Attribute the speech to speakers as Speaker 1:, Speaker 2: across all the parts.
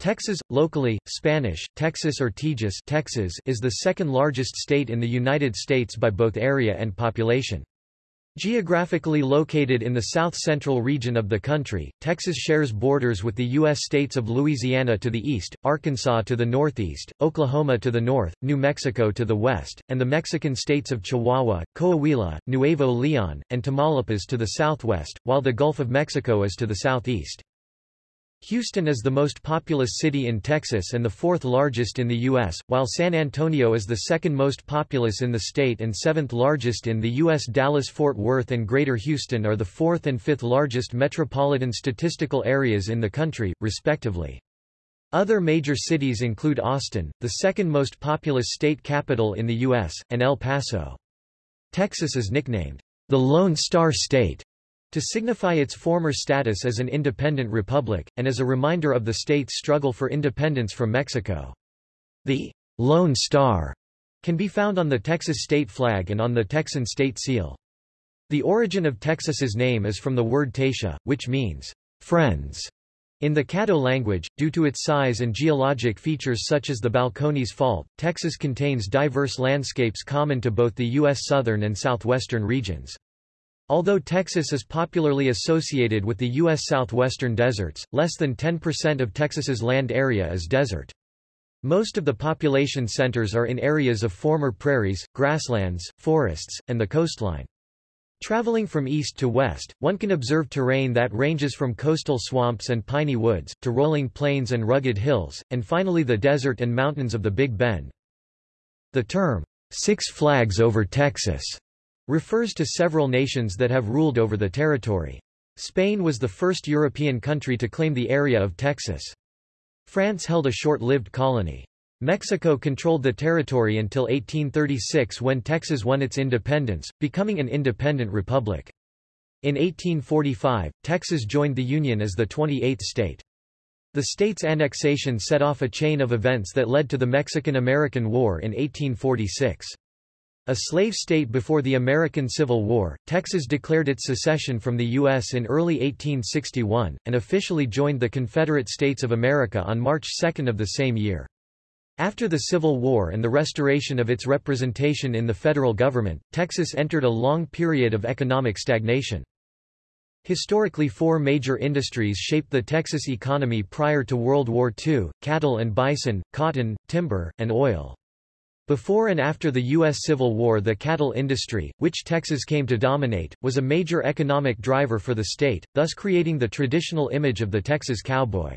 Speaker 1: Texas, locally, Spanish, Texas or Tejas Texas is the second largest state in the United States by both area and population. Geographically located in the south-central region of the country, Texas shares borders with the U.S. states of Louisiana to the east, Arkansas to the northeast, Oklahoma to the north, New Mexico to the west, and the Mexican states of Chihuahua, Coahuila, Nuevo Leon, and Tamaulipas to the southwest, while the Gulf of Mexico is to the southeast. Houston is the most populous city in Texas and the fourth largest in the U.S., while San Antonio is the second most populous in the state and seventh largest in the U.S. Dallas-Fort Worth and Greater Houston are the fourth and fifth largest metropolitan statistical areas in the country, respectively. Other major cities include Austin, the second most populous state capital in the U.S., and El Paso. Texas is nicknamed the Lone Star State to signify its former status as an independent republic, and as a reminder of the state's struggle for independence from Mexico. The Lone Star can be found on the Texas state flag and on the Texan state seal. The origin of Texas's name is from the word Tasha, which means friends. In the Caddo language, due to its size and geologic features such as the Balcones Fault, Texas contains diverse landscapes common to both the U.S. southern and southwestern regions. Although Texas is popularly associated with the U.S. southwestern deserts, less than 10% of Texas's land area is desert. Most of the population centers are in areas of former prairies, grasslands, forests, and the coastline. Traveling from east to west, one can observe terrain that ranges from coastal swamps and piney woods, to rolling plains and rugged hills, and finally the desert and mountains of the Big Bend. The term, Six Flags over Texas refers to several nations that have ruled over the territory. Spain was the first European country to claim the area of Texas. France held a short-lived colony. Mexico controlled the territory until 1836 when Texas won its independence, becoming an independent republic. In 1845, Texas joined the Union as the 28th state. The state's annexation set off a chain of events that led to the Mexican-American War in 1846. A slave state before the American Civil War, Texas declared its secession from the U.S. in early 1861, and officially joined the Confederate States of America on March 2 of the same year. After the Civil War and the restoration of its representation in the federal government, Texas entered a long period of economic stagnation. Historically four major industries shaped the Texas economy prior to World War II, cattle and bison, cotton, timber, and oil. Before and after the U.S. Civil War the cattle industry, which Texas came to dominate, was a major economic driver for the state, thus creating the traditional image of the Texas cowboy.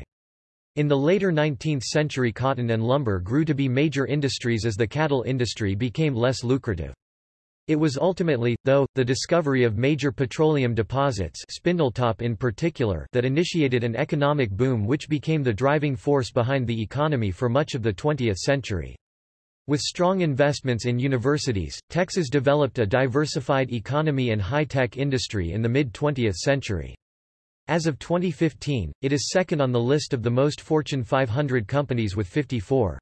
Speaker 1: In the later 19th century cotton and lumber grew to be major industries as the cattle industry became less lucrative. It was ultimately, though, the discovery of major petroleum deposits Spindletop in particular that initiated an economic boom which became the driving force behind the economy for much of the 20th century. With strong investments in universities, Texas developed a diversified economy and high-tech industry in the mid-20th century. As of 2015, it is second on the list of the most Fortune 500 companies with 54.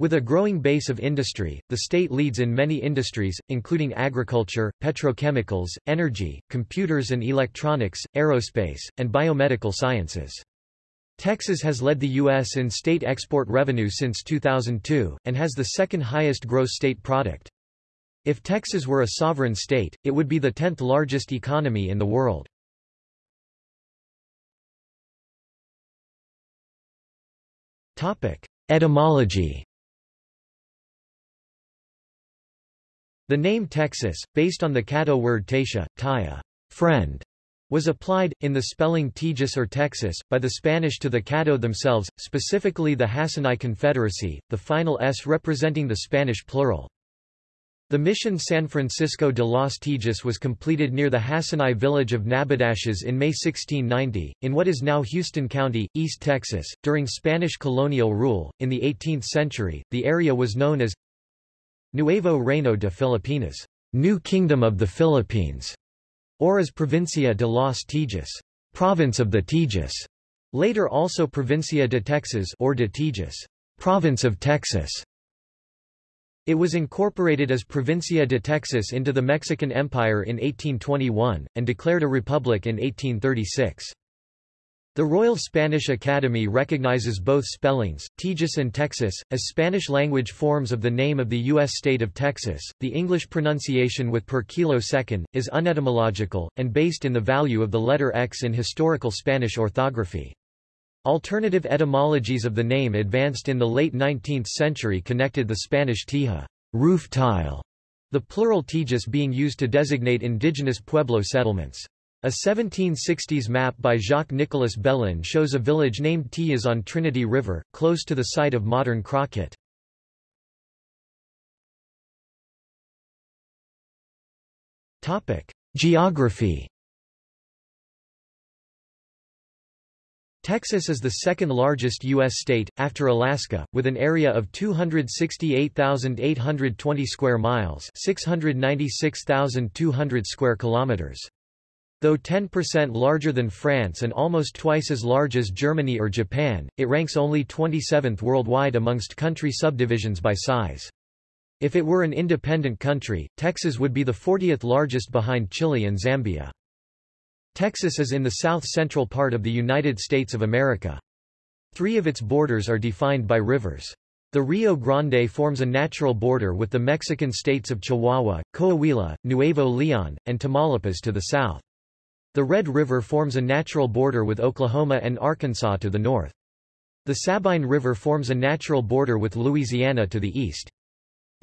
Speaker 1: With a growing base of industry, the state leads in many industries, including agriculture, petrochemicals, energy, computers and electronics, aerospace, and biomedical sciences. Texas has led the U.S. in state export revenue since 2002, and has the second highest gross state product. If Texas were a sovereign state, it would be the 10th largest economy in the world. Etymology The name Texas, based on the Caddo word Tasha, taya, friend, was applied, in the spelling Tejas or Texas, by the Spanish to the Caddo themselves, specifically the Hasinai Confederacy, the final S representing the Spanish plural. The mission San Francisco de los Tejas was completed near the Hasinai village of Nabedaches in May 1690, in what is now Houston County, East Texas. During Spanish colonial rule, in the 18th century, the area was known as Nuevo Reino de Filipinas, New Kingdom of the Philippines or as Provincia de los Tejas, province of the Tejas, later also Provincia de Texas or de Tejas, province of Texas. It was incorporated as Provincia de Texas into the Mexican Empire in 1821, and declared a republic in 1836. The Royal Spanish Academy recognizes both spellings, Tejas and Texas, as Spanish-language forms of the name of the U.S. state of Texas. The English pronunciation with per kilo second, is unetymological, and based in the value of the letter X in historical Spanish orthography. Alternative etymologies of the name advanced in the late 19th century connected the Spanish teja roof tile, the plural tejas being used to designate indigenous Pueblo settlements. A 1760s map by Jacques-Nicolas Bellin shows a village named Tillas on Trinity River, close to the site of modern Crockett. Geography Texas is the second largest U.S. state, after Alaska, with an area of 268,820 square miles 696,200 square kilometers. Though 10% larger than France and almost twice as large as Germany or Japan, it ranks only 27th worldwide amongst country subdivisions by size. If it were an independent country, Texas would be the 40th largest behind Chile and Zambia. Texas is in the south-central part of the United States of America. Three of its borders are defined by rivers. The Rio Grande forms a natural border with the Mexican states of Chihuahua, Coahuila, Nuevo León, and Tamaulipas to the south. The Red River forms a natural border with Oklahoma and Arkansas to the north. The Sabine River forms a natural border with Louisiana to the east.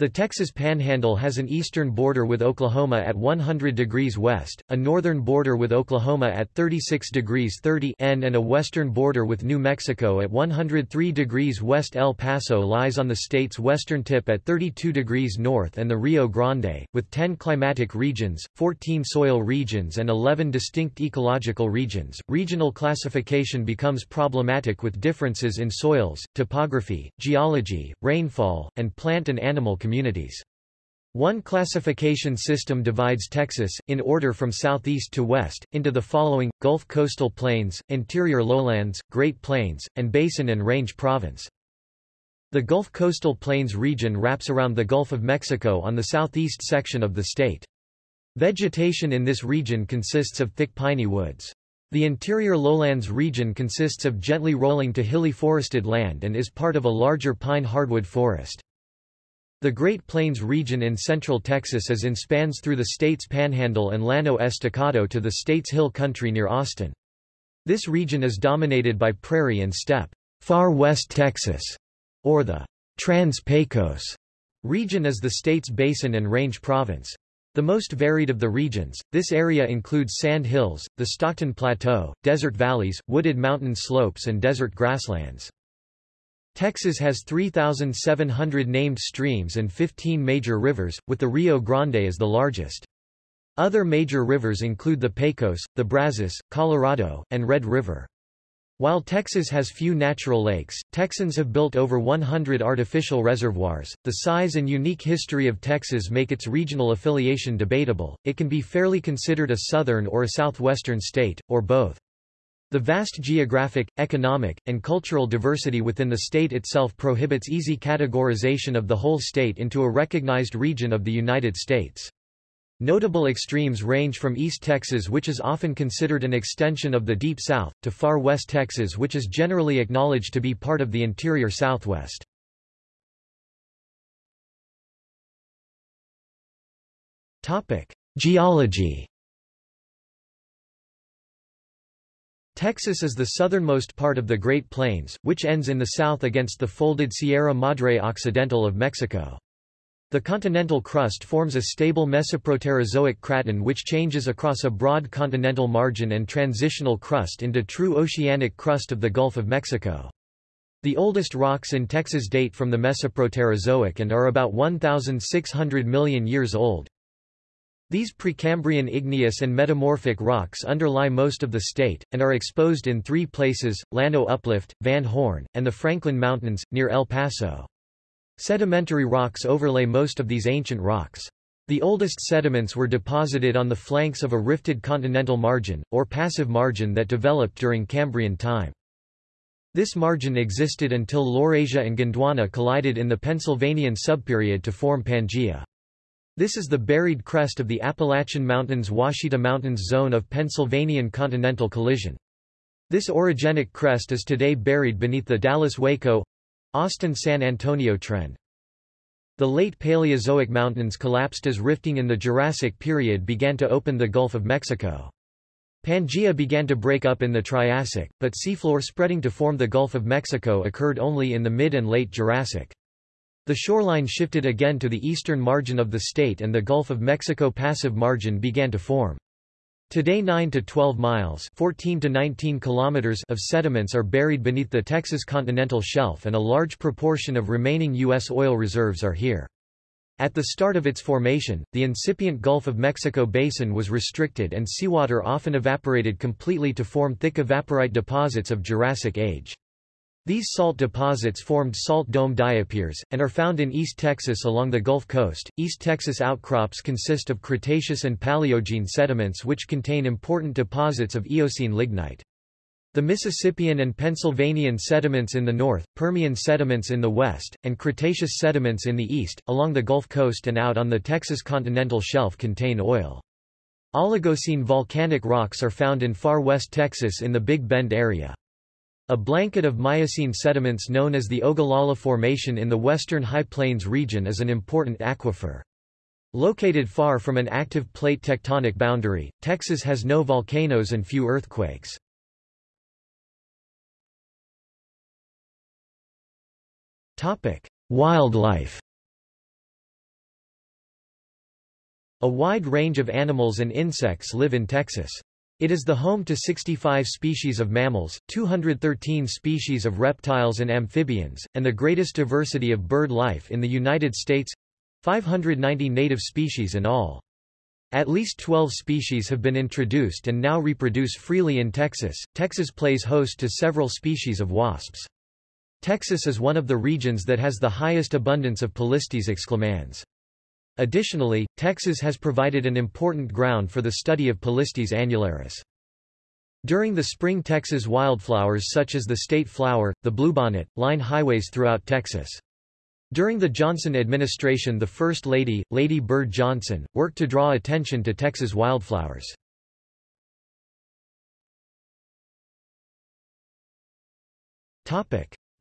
Speaker 1: The Texas Panhandle has an eastern border with Oklahoma at 100 degrees west, a northern border with Oklahoma at 36 degrees 30 N and a western border with New Mexico at 103 degrees west. El Paso lies on the state's western tip at 32 degrees north and the Rio Grande, with 10 climatic regions, 14 soil regions and 11 distinct ecological regions. Regional classification becomes problematic with differences in soils, topography, geology, rainfall, and plant and animal communities communities. One classification system divides Texas, in order from southeast to west, into the following, Gulf coastal plains, interior lowlands, Great Plains, and Basin and Range Province. The Gulf Coastal Plains region wraps around the Gulf of Mexico on the southeast section of the state. Vegetation in this region consists of thick piney woods. The interior lowlands region consists of gently rolling to hilly forested land and is part of a larger pine hardwood forest. The Great Plains region in central Texas is in spans through the state's panhandle and Llano Estacado to the state's hill country near Austin. This region is dominated by prairie and steppe. Far West Texas, or the Trans-Pecos region is the state's basin and range province. The most varied of the regions, this area includes sand hills, the Stockton Plateau, desert valleys, wooded mountain slopes and desert grasslands. Texas has 3,700 named streams and 15 major rivers, with the Rio Grande as the largest. Other major rivers include the Pecos, the Brazos, Colorado, and Red River. While Texas has few natural lakes, Texans have built over 100 artificial reservoirs. The size and unique history of Texas make its regional affiliation debatable. It can be fairly considered a southern or a southwestern state, or both. The vast geographic, economic, and cultural diversity within the state itself prohibits easy categorization of the whole state into a recognized region of the United States. Notable extremes range from East Texas which is often considered an extension of the Deep South, to far West Texas which is generally acknowledged to be part of the interior Southwest. Geology Texas is the southernmost part of the Great Plains, which ends in the south against the folded Sierra Madre Occidental of Mexico. The continental crust forms a stable Mesoproterozoic craton which changes across a broad continental margin and transitional crust into true oceanic crust of the Gulf of Mexico. The oldest rocks in Texas date from the Mesoproterozoic and are about 1,600 million years old. These Precambrian igneous and metamorphic rocks underlie most of the state, and are exposed in three places, Llano Uplift, Van Horn, and the Franklin Mountains, near El Paso. Sedimentary rocks overlay most of these ancient rocks. The oldest sediments were deposited on the flanks of a rifted continental margin, or passive margin that developed during Cambrian time. This margin existed until Laurasia and Gondwana collided in the Pennsylvanian subperiod to form Pangaea. This is the buried crest of the Appalachian Mountains Ouachita Mountains zone of Pennsylvanian continental collision. This orogenic crest is today buried beneath the Dallas-Waco—Austin-San Antonio trend. The late Paleozoic mountains collapsed as rifting in the Jurassic period began to open the Gulf of Mexico. Pangaea began to break up in the Triassic, but seafloor spreading to form the Gulf of Mexico occurred only in the mid and late Jurassic. The shoreline shifted again to the eastern margin of the state and the Gulf of Mexico passive margin began to form. Today 9 to 12 miles 14 to 19 kilometers of sediments are buried beneath the Texas continental shelf and a large proportion of remaining U.S. oil reserves are here. At the start of its formation, the incipient Gulf of Mexico basin was restricted and seawater often evaporated completely to form thick evaporite deposits of Jurassic age. These salt deposits formed salt dome diapirs, and are found in East Texas along the Gulf Coast. East Texas outcrops consist of Cretaceous and Paleogene sediments which contain important deposits of Eocene lignite. The Mississippian and Pennsylvanian sediments in the north, Permian sediments in the west, and Cretaceous sediments in the east, along the Gulf Coast and out on the Texas continental shelf contain oil. Oligocene volcanic rocks are found in far west Texas in the Big Bend area. A blanket of Miocene sediments known as the Ogallala Formation in the western High Plains region is an important aquifer. Located far from an active plate tectonic boundary, Texas has no volcanoes and few earthquakes. Wildlife A wide range of animals and insects live in Texas. It is the home to 65 species of mammals, 213 species of reptiles and amphibians, and the greatest diversity of bird life in the United States—590 native species in all. At least 12 species have been introduced and now reproduce freely in Texas. Texas plays host to several species of wasps. Texas is one of the regions that has the highest abundance of Polistes exclamans. Additionally, Texas has provided an important ground for the study of Polistes annularis. During the spring Texas wildflowers such as the state flower, the bluebonnet, line highways throughout Texas. During the Johnson administration the First Lady, Lady Bird Johnson, worked to draw attention to Texas wildflowers.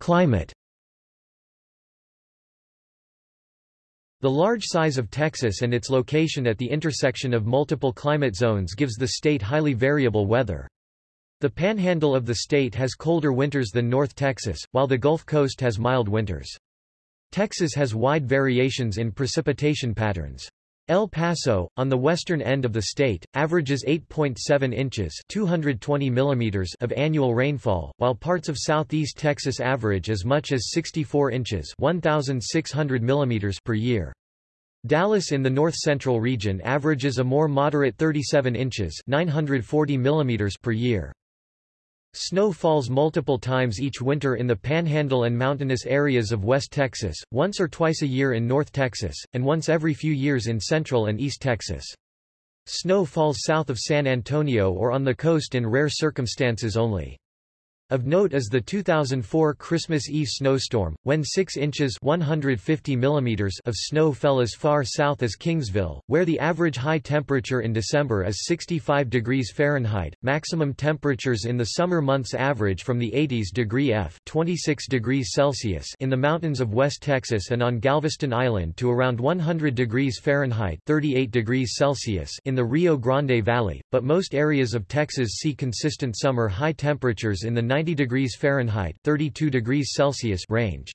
Speaker 1: Climate The large size of Texas and its location at the intersection of multiple climate zones gives the state highly variable weather. The panhandle of the state has colder winters than North Texas, while the Gulf Coast has mild winters. Texas has wide variations in precipitation patterns. El Paso, on the western end of the state, averages 8.7 inches 220 millimeters of annual rainfall, while parts of southeast Texas average as much as 64 inches 1,600 millimeters per year. Dallas in the north-central region averages a more moderate 37 inches 940 millimeters per year. Snow falls multiple times each winter in the panhandle and mountainous areas of West Texas, once or twice a year in North Texas, and once every few years in Central and East Texas. Snow falls south of San Antonio or on the coast in rare circumstances only. Of note is the 2004 Christmas Eve snowstorm, when 6 inches 150 millimeters of snow fell as far south as Kingsville, where the average high temperature in December is 65 degrees Fahrenheit. Maximum temperatures in the summer months average from the 80s degree F 26 degrees Celsius in the mountains of West Texas and on Galveston Island to around 100 degrees Fahrenheit 38 degrees Celsius in the Rio Grande Valley, but most areas of Texas see consistent summer high temperatures in the 90 degrees Fahrenheit 32 degrees Celsius range.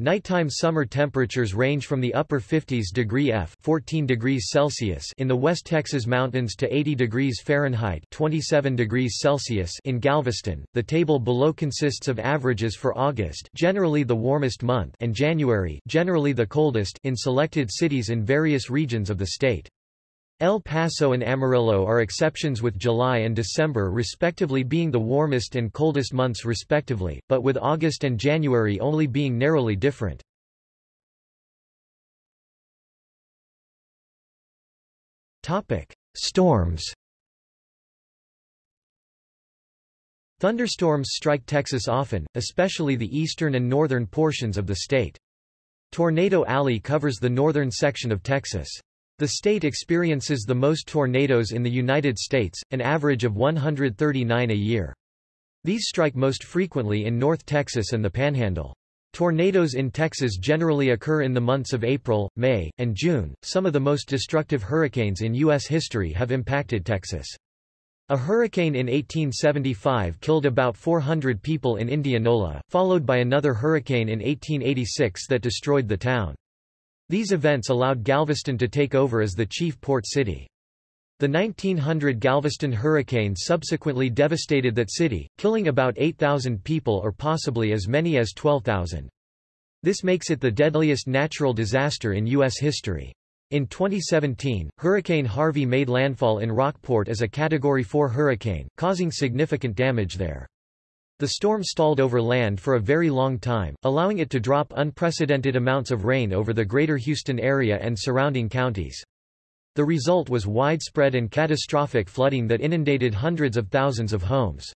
Speaker 1: Nighttime summer temperatures range from the upper 50s degree F 14 degrees Celsius in the West Texas mountains to 80 degrees Fahrenheit 27 degrees Celsius in Galveston. The table below consists of averages for August, generally the warmest month, and January, generally the coldest, in selected cities in various regions of the state. El Paso and Amarillo are exceptions with July and December respectively being the warmest and coldest months respectively, but with August and January only being narrowly different. Storms Thunderstorms strike Texas often, especially the eastern and northern portions of the state. Tornado Alley covers the northern section of Texas. The state experiences the most tornadoes in the United States, an average of 139 a year. These strike most frequently in North Texas and the Panhandle. Tornadoes in Texas generally occur in the months of April, May, and June. Some of the most destructive hurricanes in U.S. history have impacted Texas. A hurricane in 1875 killed about 400 people in Indianola, followed by another hurricane in 1886 that destroyed the town. These events allowed Galveston to take over as the chief port city. The 1900 Galveston hurricane subsequently devastated that city, killing about 8,000 people or possibly as many as 12,000. This makes it the deadliest natural disaster in U.S. history. In 2017, Hurricane Harvey made landfall in Rockport as a Category 4 hurricane, causing significant damage there. The storm stalled over land for a very long time, allowing it to drop unprecedented amounts of rain over the greater Houston area and surrounding counties. The result was widespread and catastrophic flooding that inundated hundreds of thousands of homes.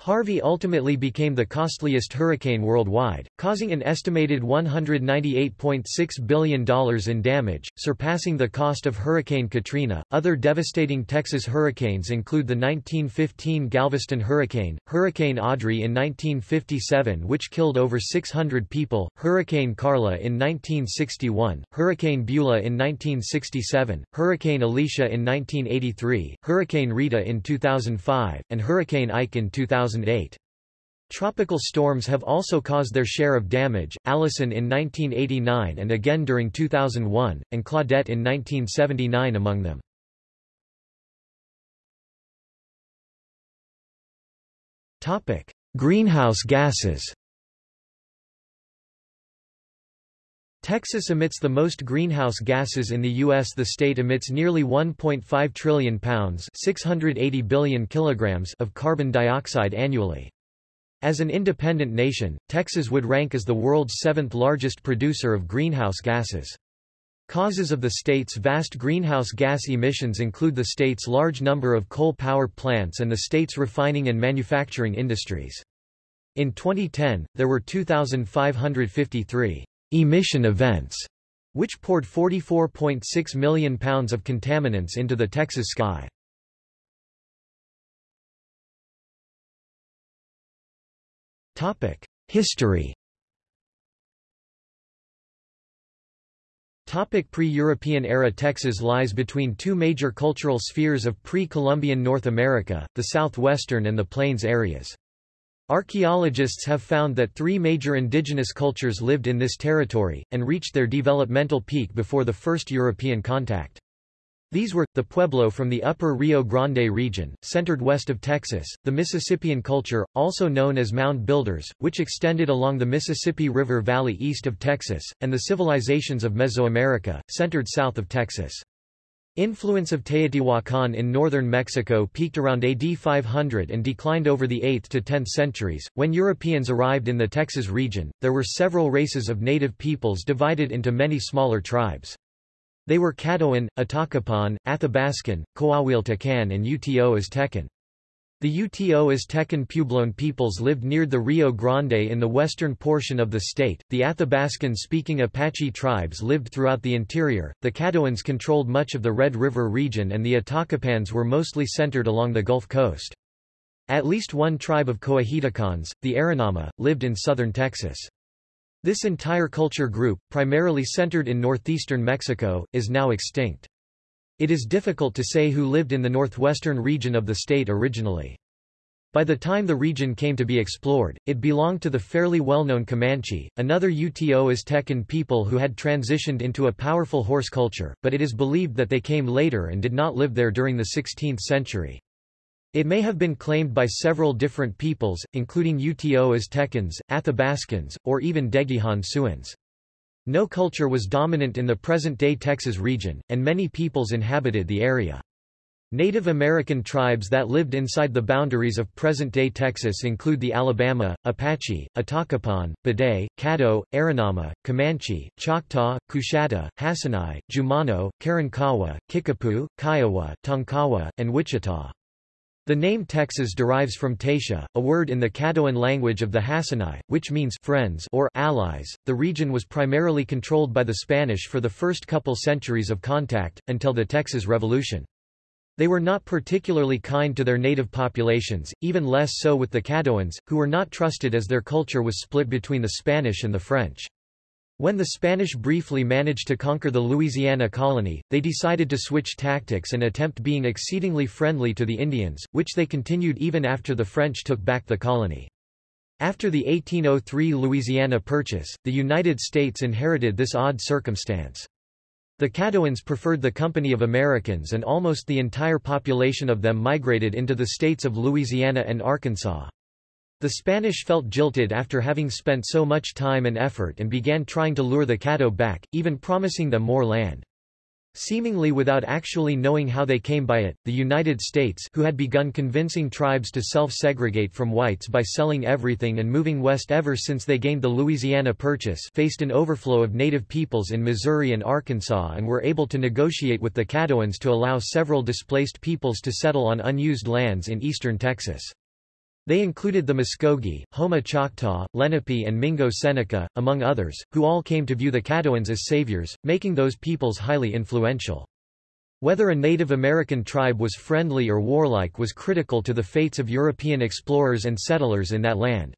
Speaker 1: Harvey ultimately became the costliest hurricane worldwide, causing an estimated $198.6 billion in damage, surpassing the cost of Hurricane Katrina. Other devastating Texas hurricanes include the 1915 Galveston Hurricane, Hurricane Audrey in 1957, which killed over 600 people, Hurricane Carla in 1961, Hurricane Beulah in 1967, Hurricane Alicia in 1983, Hurricane Rita in 2005, and Hurricane Ike in 2000. 2008. Tropical storms have also caused their share of damage, Allison in 1989 and again during 2001, and Claudette in 1979 among them. Greenhouse gases Texas emits the most greenhouse gases in the U.S. The state emits nearly 1.5 trillion pounds 680 billion kilograms of carbon dioxide annually. As an independent nation, Texas would rank as the world's seventh largest producer of greenhouse gases. Causes of the state's vast greenhouse gas emissions include the state's large number of coal power plants and the state's refining and manufacturing industries. In 2010, there were 2,553 emission events, which poured 44.6 million pounds of contaminants into the Texas sky. History Pre-European era Texas lies between two major cultural spheres of pre-Columbian North America, the southwestern and the plains areas. Archaeologists have found that three major indigenous cultures lived in this territory, and reached their developmental peak before the first European contact. These were, the Pueblo from the upper Rio Grande region, centered west of Texas, the Mississippian culture, also known as Mound Builders, which extended along the Mississippi River Valley east of Texas, and the civilizations of Mesoamerica, centered south of Texas. Influence of Teotihuacan in northern Mexico peaked around AD 500 and declined over the 8th to 10th centuries. When Europeans arrived in the Texas region, there were several races of native peoples divided into many smaller tribes. They were Caddoan, Atacapan, Athabascan, Coahuiltecan and Uto Aztecan. The Uto Aztecan Puebloan peoples lived near the Rio Grande in the western portion of the state, the Athabascan-speaking Apache tribes lived throughout the interior, the Caddoans controlled much of the Red River region and the Atacapans were mostly centered along the Gulf Coast. At least one tribe of Coahuiltecans, the Aranama, lived in southern Texas. This entire culture group, primarily centered in northeastern Mexico, is now extinct. It is difficult to say who lived in the northwestern region of the state originally. By the time the region came to be explored, it belonged to the fairly well-known Comanche, another Uto Aztecan people who had transitioned into a powerful horse culture, but it is believed that they came later and did not live there during the 16th century. It may have been claimed by several different peoples, including Uto Aztecans, Athabascans, or even Dhegihan Siouans. No culture was dominant in the present-day Texas region, and many peoples inhabited the area. Native American tribes that lived inside the boundaries of present-day Texas include the Alabama, Apache, Atacapan, Bidai, Caddo, Aranama, Comanche, Choctaw, Coushatta, Hasinai, Jumano, Karankawa, Kickapoo, Kiowa, Tonkawa, and Wichita. The name Texas derives from Tasha, a word in the Caddoan language of the Hasinai, which means friends or allies. The region was primarily controlled by the Spanish for the first couple centuries of contact, until the Texas Revolution. They were not particularly kind to their native populations, even less so with the Caddoans, who were not trusted as their culture was split between the Spanish and the French. When the Spanish briefly managed to conquer the Louisiana colony, they decided to switch tactics and attempt being exceedingly friendly to the Indians, which they continued even after the French took back the colony. After the 1803 Louisiana Purchase, the United States inherited this odd circumstance. The Caddoans preferred the company of Americans and almost the entire population of them migrated into the states of Louisiana and Arkansas. The Spanish felt jilted after having spent so much time and effort and began trying to lure the Caddo back, even promising them more land. Seemingly without actually knowing how they came by it, the United States who had begun convincing tribes to self-segregate from whites by selling everything and moving west ever since they gained the Louisiana Purchase faced an overflow of native peoples in Missouri and Arkansas and were able to negotiate with the Caddoans to allow several displaced peoples to settle on unused lands in eastern Texas. They included the Muskogee, Houma Choctaw, Lenape and Mingo Seneca, among others, who all came to view the Caddoans as saviors, making those peoples highly influential. Whether a Native American tribe was friendly or warlike was critical to the fates of European explorers and settlers in that land.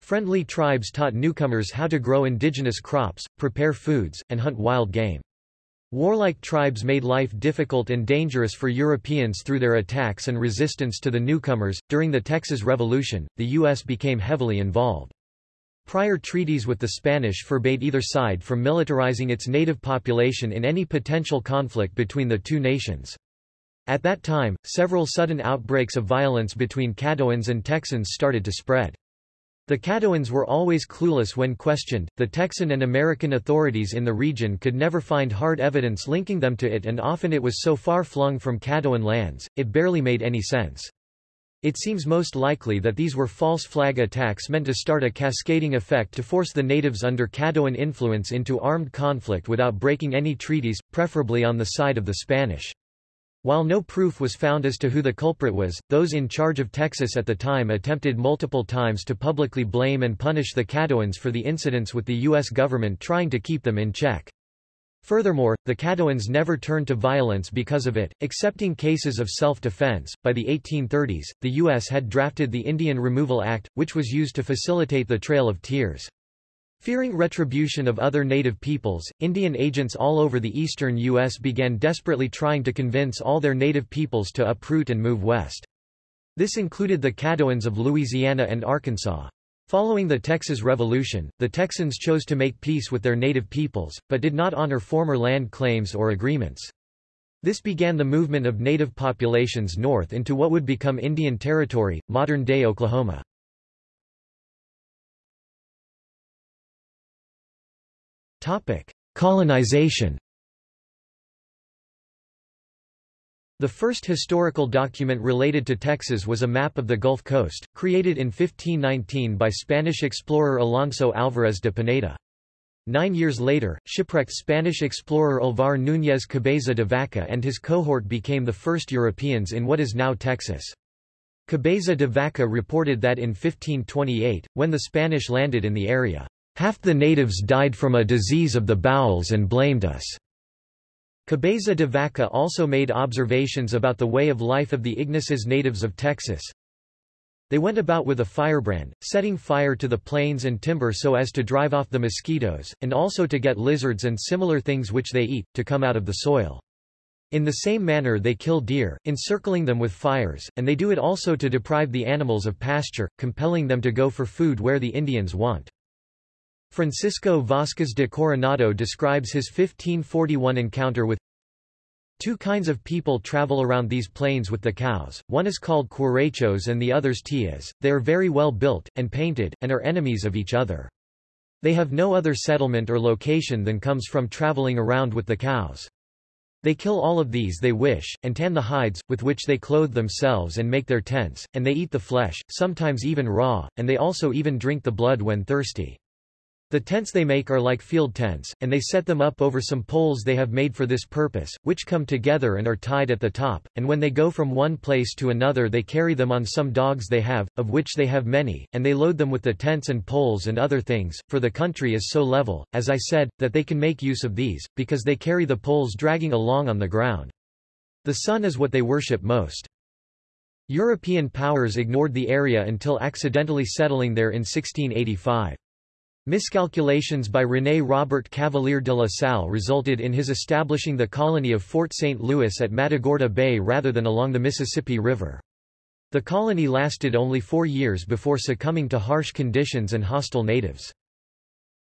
Speaker 1: Friendly tribes taught newcomers how to grow indigenous crops, prepare foods, and hunt wild game. Warlike tribes made life difficult and dangerous for Europeans through their attacks and resistance to the newcomers. During the Texas Revolution, the U.S. became heavily involved. Prior treaties with the Spanish forbade either side from militarizing its native population in any potential conflict between the two nations. At that time, several sudden outbreaks of violence between Caddoans and Texans started to spread. The Caddoans were always clueless when questioned, the Texan and American authorities in the region could never find hard evidence linking them to it and often it was so far flung from Caddoan lands, it barely made any sense. It seems most likely that these were false flag attacks meant to start a cascading effect to force the natives under Caddoan influence into armed conflict without breaking any treaties, preferably on the side of the Spanish. While no proof was found as to who the culprit was, those in charge of Texas at the time attempted multiple times to publicly blame and punish the Caddoans for the incidents with the U.S. government trying to keep them in check. Furthermore, the Caddoans never turned to violence because of it, excepting cases of self-defense. By the 1830s, the U.S. had drafted the Indian Removal Act, which was used to facilitate the Trail of Tears. Fearing retribution of other native peoples, Indian agents all over the eastern U.S. began desperately trying to convince all their native peoples to uproot and move west. This included the Caddoans of Louisiana and Arkansas. Following the Texas Revolution, the Texans chose to make peace with their native peoples, but did not honor former land claims or agreements. This began the movement of native populations north into what would become Indian Territory, modern-day Oklahoma. Colonization The first historical document related to Texas was a map of the Gulf Coast, created in 1519 by Spanish explorer Alonso Álvarez de Pineda. Nine years later, shipwrecked Spanish explorer Alvar Núñez Cabeza de Vaca and his cohort became the first Europeans in what is now Texas. Cabeza de Vaca reported that in 1528, when the Spanish landed in the area, Half the natives died from a disease of the bowels and blamed us. Cabeza de Vaca also made observations about the way of life of the Ignaces natives of Texas. They went about with a firebrand, setting fire to the plains and timber so as to drive off the mosquitoes, and also to get lizards and similar things which they eat, to come out of the soil. In the same manner they kill deer, encircling them with fires, and they do it also to deprive the animals of pasture, compelling them to go for food where the Indians want. Francisco Vázquez de Coronado describes his 1541 encounter with Two kinds of people travel around these plains with the cows, one is called Querechos and the others Teyas, they are very well built, and painted, and are enemies of each other. They have no other settlement or location than comes from traveling around with the cows. They kill all of these they wish, and tan the hides, with which they clothe themselves and make their tents, and they eat the flesh, sometimes even raw, and they also even drink the blood when thirsty. The tents they make are like field tents, and they set them up over some poles they have made for this purpose, which come together and are tied at the top, and when they go from one place to another they carry them on some dogs they have, of which they have many, and they load them with the tents and poles and other things, for the country is so level, as I said, that they can make use of these, because they carry the poles dragging along on the ground. The sun is what they worship most. European powers ignored the area until accidentally settling there in 1685. Miscalculations by René Robert Cavelier de la Salle resulted in his establishing the colony of Fort St. Louis at Matagorda Bay rather than along the Mississippi River. The colony lasted only four years before succumbing to harsh conditions and hostile natives.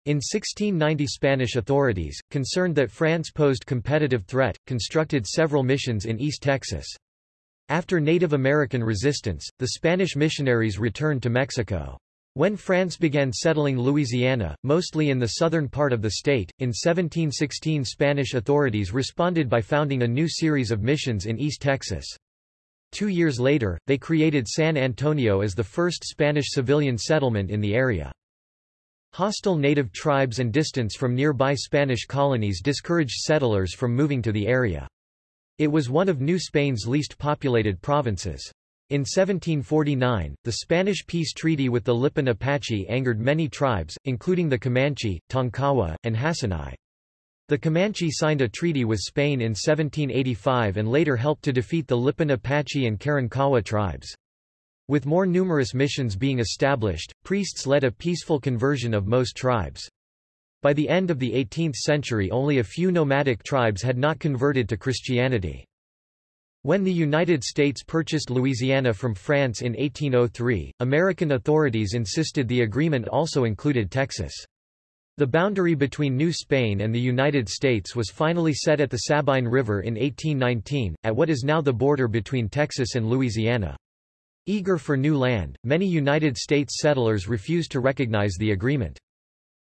Speaker 1: In 1690 Spanish authorities, concerned that France posed competitive threat, constructed several missions in East Texas. After Native American resistance, the Spanish missionaries returned to Mexico. When France began settling Louisiana, mostly in the southern part of the state, in 1716 Spanish authorities responded by founding a new series of missions in East Texas. Two years later, they created San Antonio as the first Spanish civilian settlement in the area. Hostile native tribes and distance from nearby Spanish colonies discouraged settlers from moving to the area. It was one of New Spain's least populated provinces. In 1749, the Spanish peace treaty with the Lipan Apache angered many tribes, including the Comanche, Tonkawa, and Hasinai. The Comanche signed a treaty with Spain in 1785 and later helped to defeat the Lipan Apache and Karankawa tribes. With more numerous missions being established, priests led a peaceful conversion of most tribes. By the end of the 18th century only a few nomadic tribes had not converted to Christianity. When the United States purchased Louisiana from France in 1803, American authorities insisted the agreement also included Texas. The boundary between New Spain and the United States was finally set at the Sabine River in 1819, at what is now the border between Texas and Louisiana. Eager for new land, many United States settlers refused to recognize the agreement.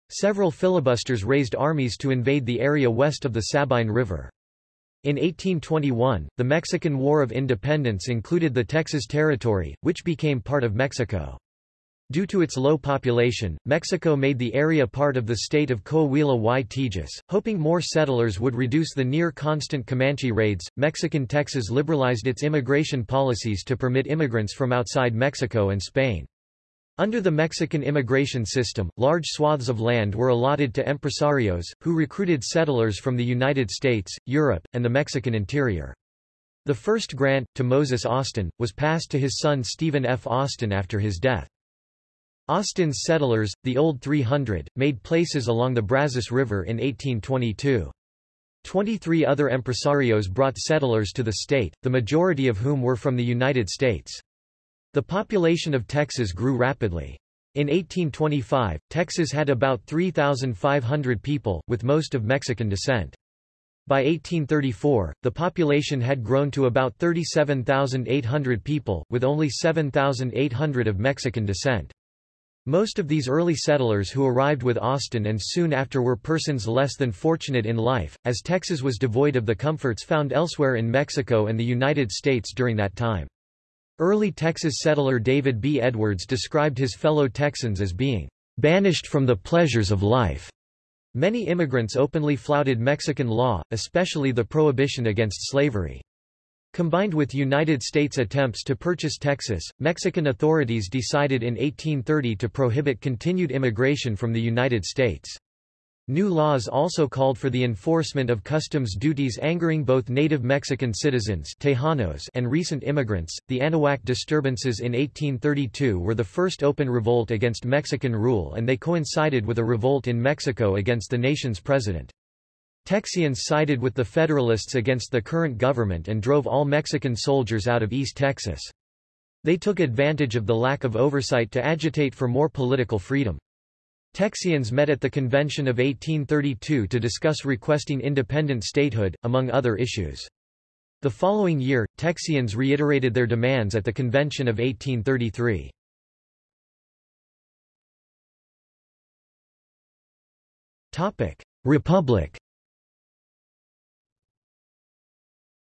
Speaker 1: Several filibusters raised armies to invade the area west of the Sabine River. In 1821, the Mexican War of Independence included the Texas Territory, which became part of Mexico. Due to its low population, Mexico made the area part of the state of Coahuila y Tejas, hoping more settlers would reduce the near-constant Comanche raids. Mexican Texas liberalized its immigration policies to permit immigrants from outside Mexico and Spain. Under the Mexican immigration system, large swaths of land were allotted to empresarios, who recruited settlers from the United States, Europe, and the Mexican interior. The first grant, to Moses Austin, was passed to his son Stephen F. Austin after his death. Austin's settlers, the Old 300, made places along the Brazos River in 1822. Twenty-three other empresarios brought settlers to the state, the majority of whom were from the United States. The population of Texas grew rapidly. In 1825, Texas had about 3,500 people, with most of Mexican descent. By 1834, the population had grown to about 37,800 people, with only 7,800 of Mexican descent. Most of these early settlers who arrived with Austin and soon after were persons less than fortunate in life, as Texas was devoid of the comforts found elsewhere in Mexico and the United States during that time. Early Texas settler David B. Edwards described his fellow Texans as being banished from the pleasures of life. Many immigrants openly flouted Mexican law, especially the prohibition against slavery. Combined with United States attempts to purchase Texas, Mexican authorities decided in 1830 to prohibit continued immigration from the United States. New laws also called for the enforcement of customs duties angering both native Mexican citizens Tejanos and recent immigrants. The Anahuac disturbances in 1832 were the first open revolt against Mexican rule and they coincided with a revolt in Mexico against the nation's president. Texians sided with the Federalists against the current government and drove all Mexican soldiers out of East Texas. They took advantage of the lack of oversight to agitate for more political freedom. Texians met at the Convention of 1832 to discuss requesting independent statehood, among other issues. The following year, Texians reiterated their demands at the Convention of 1833. Republic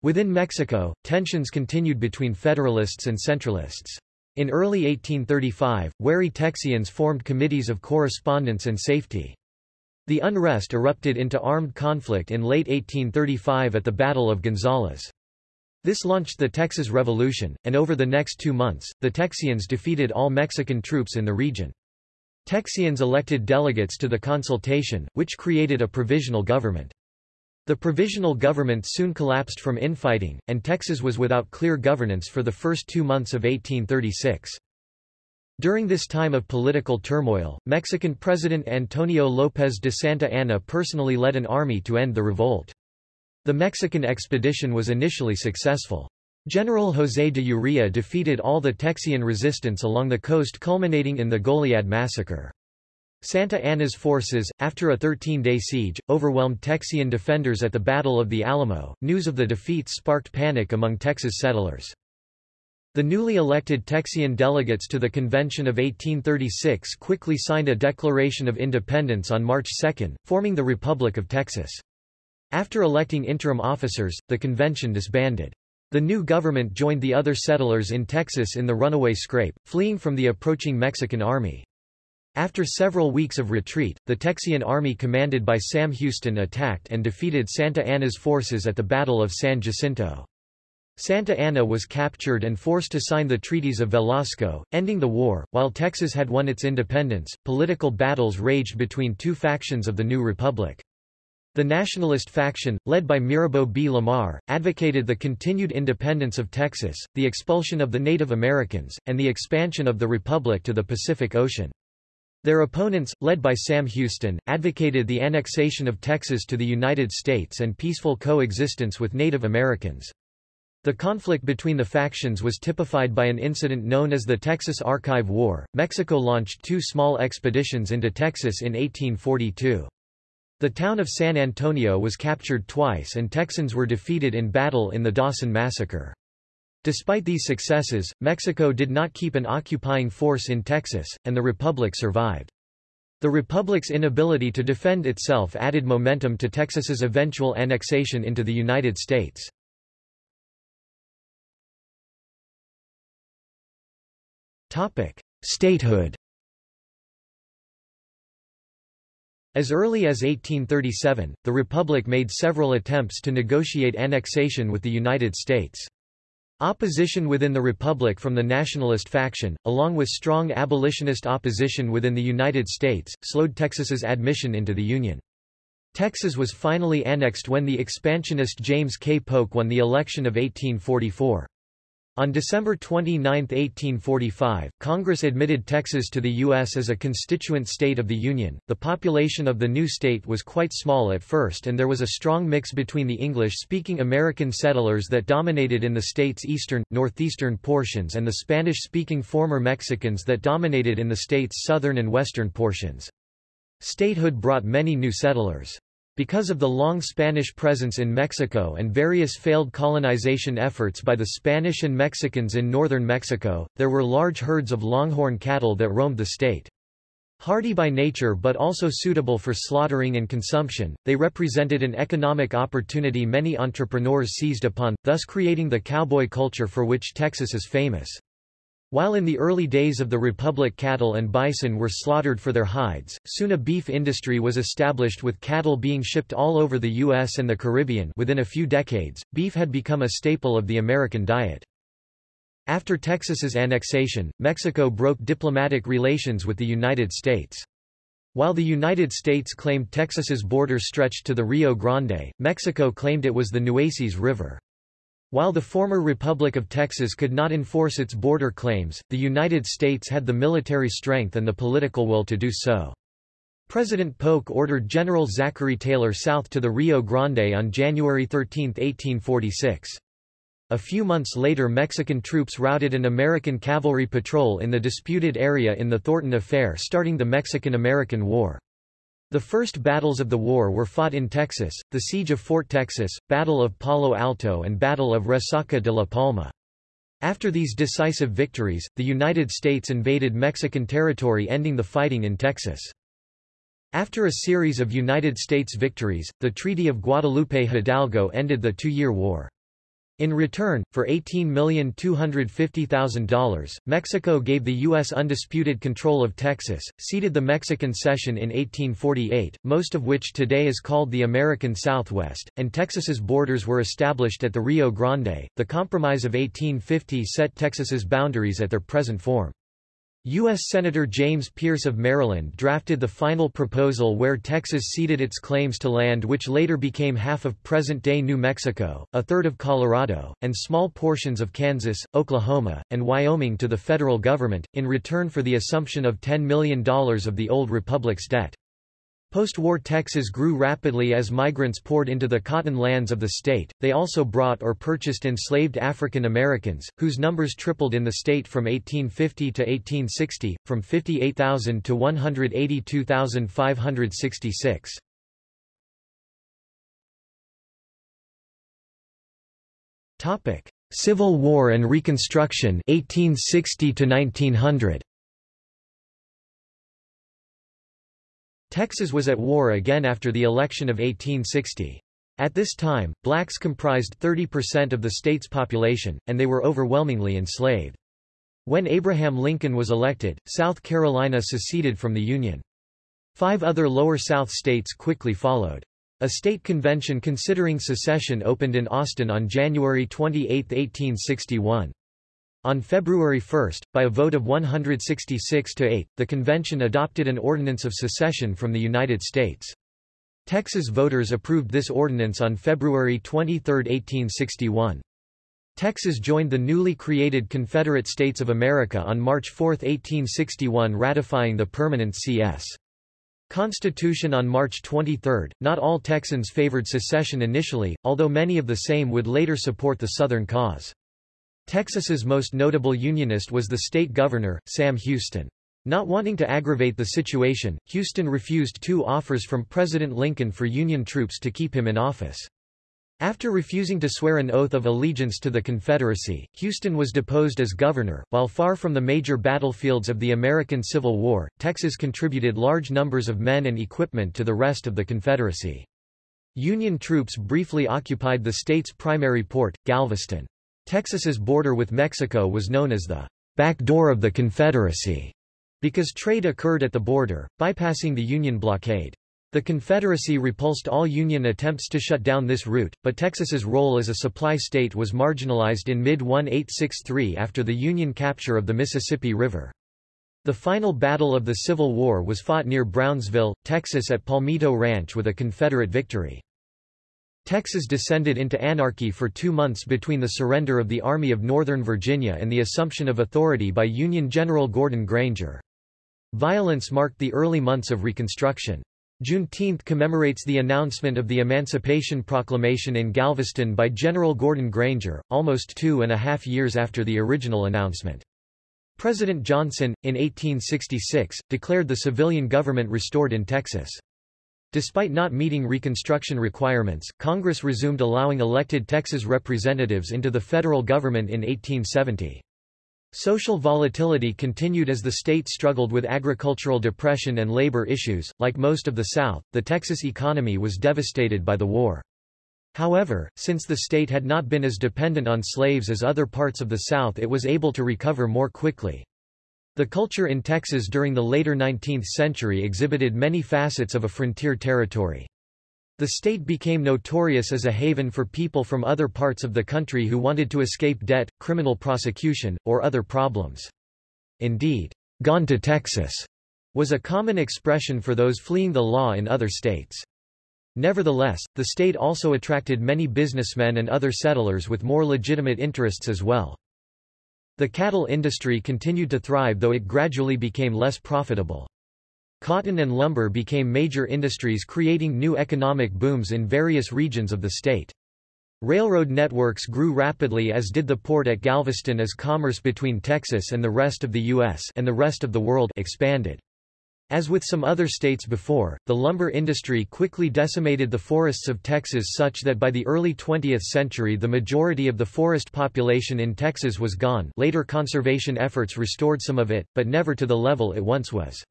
Speaker 1: Within Mexico, tensions continued between Federalists and Centralists. In early 1835, wary Texians formed committees of correspondence and safety. The unrest erupted into armed conflict in late 1835 at the Battle of Gonzales. This launched the Texas Revolution, and over the next two months, the Texians defeated all Mexican troops in the region. Texians elected delegates to the consultation, which created a provisional government. The provisional government soon collapsed from infighting, and Texas was without clear governance for the first two months of 1836. During this time of political turmoil, Mexican President Antonio López de Santa Anna personally led an army to end the revolt. The Mexican expedition was initially successful. General José de Urrea defeated all the Texian resistance along the coast culminating in the Goliad massacre. Santa Anna's forces, after a 13-day siege, overwhelmed Texian defenders at the Battle of the Alamo. News of the defeat sparked panic among Texas settlers. The newly elected Texian delegates to the Convention of 1836 quickly signed a Declaration of Independence on March 2, forming the Republic of Texas. After electing interim officers, the convention disbanded. The new government joined the other settlers in Texas in the runaway scrape, fleeing from the approaching Mexican army. After several weeks of retreat, the Texian army commanded by Sam Houston attacked and defeated Santa Anna's forces at the Battle of San Jacinto. Santa Anna was captured and forced to sign the treaties of Velasco, ending the war. While Texas had won its independence, political battles raged between two factions of the new republic. The nationalist faction, led by Mirabeau B. Lamar, advocated the continued independence of Texas, the expulsion of the Native Americans, and the expansion of the republic to the Pacific Ocean. Their opponents, led by Sam Houston, advocated the annexation of Texas to the United States and peaceful coexistence with Native Americans. The conflict between the factions was typified by an incident known as the Texas Archive War. Mexico launched two small expeditions into Texas in 1842. The town of San Antonio was captured twice and Texans were defeated in battle in the Dawson Massacre. Despite these successes, Mexico did not keep an occupying force in Texas, and the Republic survived. The Republic's inability to defend itself added momentum to Texas's eventual annexation into the United States. Statehood As early as 1837, the Republic made several attempts to negotiate annexation with the United States. Opposition within the Republic from the nationalist faction, along with strong abolitionist opposition within the United States, slowed Texas's admission into the Union. Texas was finally annexed when the expansionist James K. Polk won the election of 1844. On December 29, 1845, Congress admitted Texas to the U.S. as a constituent state of the Union. The population of the new state was quite small at first, and there was a strong mix between the English speaking American settlers that dominated in the state's eastern, northeastern portions and the Spanish speaking former Mexicans that dominated in the state's southern and western portions. Statehood brought many new settlers. Because of the long Spanish presence in Mexico and various failed colonization efforts by the Spanish and Mexicans in northern Mexico, there were large herds of longhorn cattle that roamed the state. Hardy by nature but also suitable for slaughtering and consumption, they represented an economic opportunity many entrepreneurs seized upon, thus creating the cowboy culture for which Texas is famous. While in the early days of the Republic cattle and bison were slaughtered for their hides, soon a beef industry was established with cattle being shipped all over the U.S. and the Caribbean within a few decades, beef had become a staple of the American diet. After Texas's annexation, Mexico broke diplomatic relations with the United States. While the United States claimed Texas's border stretched to the Rio Grande, Mexico claimed it was the Nueces River. While the former Republic of Texas could not enforce its border claims, the United States had the military strength and the political will to do so. President Polk ordered General Zachary Taylor south to the Rio Grande on January 13, 1846. A few months later Mexican troops routed an American cavalry patrol in the disputed area in the Thornton Affair starting the Mexican-American War. The first battles of the war were fought in Texas, the Siege of Fort Texas, Battle of Palo Alto and Battle of Resaca de la Palma. After these decisive victories, the United States invaded Mexican territory ending the fighting in Texas. After a series of United States victories, the Treaty of Guadalupe Hidalgo ended the two-year war. In return, for $18,250,000, Mexico gave the U.S. undisputed control of Texas, ceded the Mexican cession in 1848, most of which today is called the American Southwest, and Texas's borders were established at the Rio Grande. The Compromise of 1850 set Texas's boundaries at their present form. U.S. Senator James Pearce of Maryland drafted the final proposal where Texas ceded its claims to land which later became half of present-day New Mexico, a third of Colorado, and small portions of Kansas, Oklahoma, and Wyoming to the federal government, in return for the assumption of $10 million of the old republic's debt. Post-war Texas grew rapidly as migrants poured into the cotton lands of the state. They also brought or purchased enslaved African Americans, whose numbers tripled in the state from 1850 to 1860, from 58,000 to 182,566. Topic: Civil War and Reconstruction 1860 to 1900. Texas was at war again after the election of 1860. At this time, blacks comprised 30% of the state's population, and they were overwhelmingly enslaved. When Abraham Lincoln was elected, South Carolina seceded from the Union. Five other Lower South states quickly followed. A state convention considering secession opened in Austin on January 28, 1861. On February 1, by a vote of 166 to 8, the convention adopted an ordinance of secession from the United States. Texas voters approved this ordinance on February 23, 1861. Texas joined the newly created Confederate States of America on March 4, 1861 ratifying the permanent C.S. Constitution on March 23. Not all Texans favored secession initially, although many of the same would later support the Southern cause. Texas's most notable Unionist was the state governor, Sam Houston. Not wanting to aggravate the situation, Houston refused two offers from President Lincoln for Union troops to keep him in office. After refusing to swear an oath of allegiance to the Confederacy, Houston was deposed as governor. While far from the major battlefields of the American Civil War, Texas contributed large numbers of men and equipment to the rest of the Confederacy. Union troops briefly occupied the state's primary port, Galveston. Texas's border with Mexico was known as the back door of the Confederacy because trade occurred at the border, bypassing the Union blockade. The Confederacy repulsed all Union attempts to shut down this route, but Texas's role as a supply state was marginalized in mid-1863 after the Union capture of the Mississippi River. The final battle of the Civil War was fought near Brownsville, Texas at Palmito Ranch with a Confederate victory. Texas descended into anarchy for two months between the surrender of the Army of Northern Virginia and the assumption of authority by Union General Gordon Granger. Violence marked the early months of Reconstruction. Juneteenth commemorates the announcement of the Emancipation Proclamation in Galveston by General Gordon Granger, almost two and a half years after the original announcement. President Johnson, in 1866, declared the civilian government restored in Texas. Despite not meeting Reconstruction requirements, Congress resumed allowing elected Texas representatives into the federal government in 1870. Social volatility continued as the state struggled with agricultural depression and labor issues. Like most of the South, the Texas economy was devastated by the war. However, since the state had not been as dependent on slaves as other parts of the South it was able to recover more quickly. The culture in Texas during the later 19th century exhibited many facets of a frontier territory. The state became notorious as a haven for people from other parts of the country who wanted to escape debt, criminal prosecution, or other problems. Indeed, gone to Texas was a common expression for those fleeing the law in other states. Nevertheless, the state also attracted many businessmen and other settlers with more legitimate interests as well. The cattle industry continued to thrive though it gradually became less profitable. Cotton and lumber became major industries creating new economic booms in various regions of the state. Railroad networks grew rapidly as did the port at Galveston as commerce between Texas and the rest of the U.S. and the rest of the world expanded. As with some other states before, the lumber industry quickly decimated the forests of Texas such that by the early 20th century the majority of the forest population in Texas was gone later conservation efforts restored some of it, but never to the level it once was.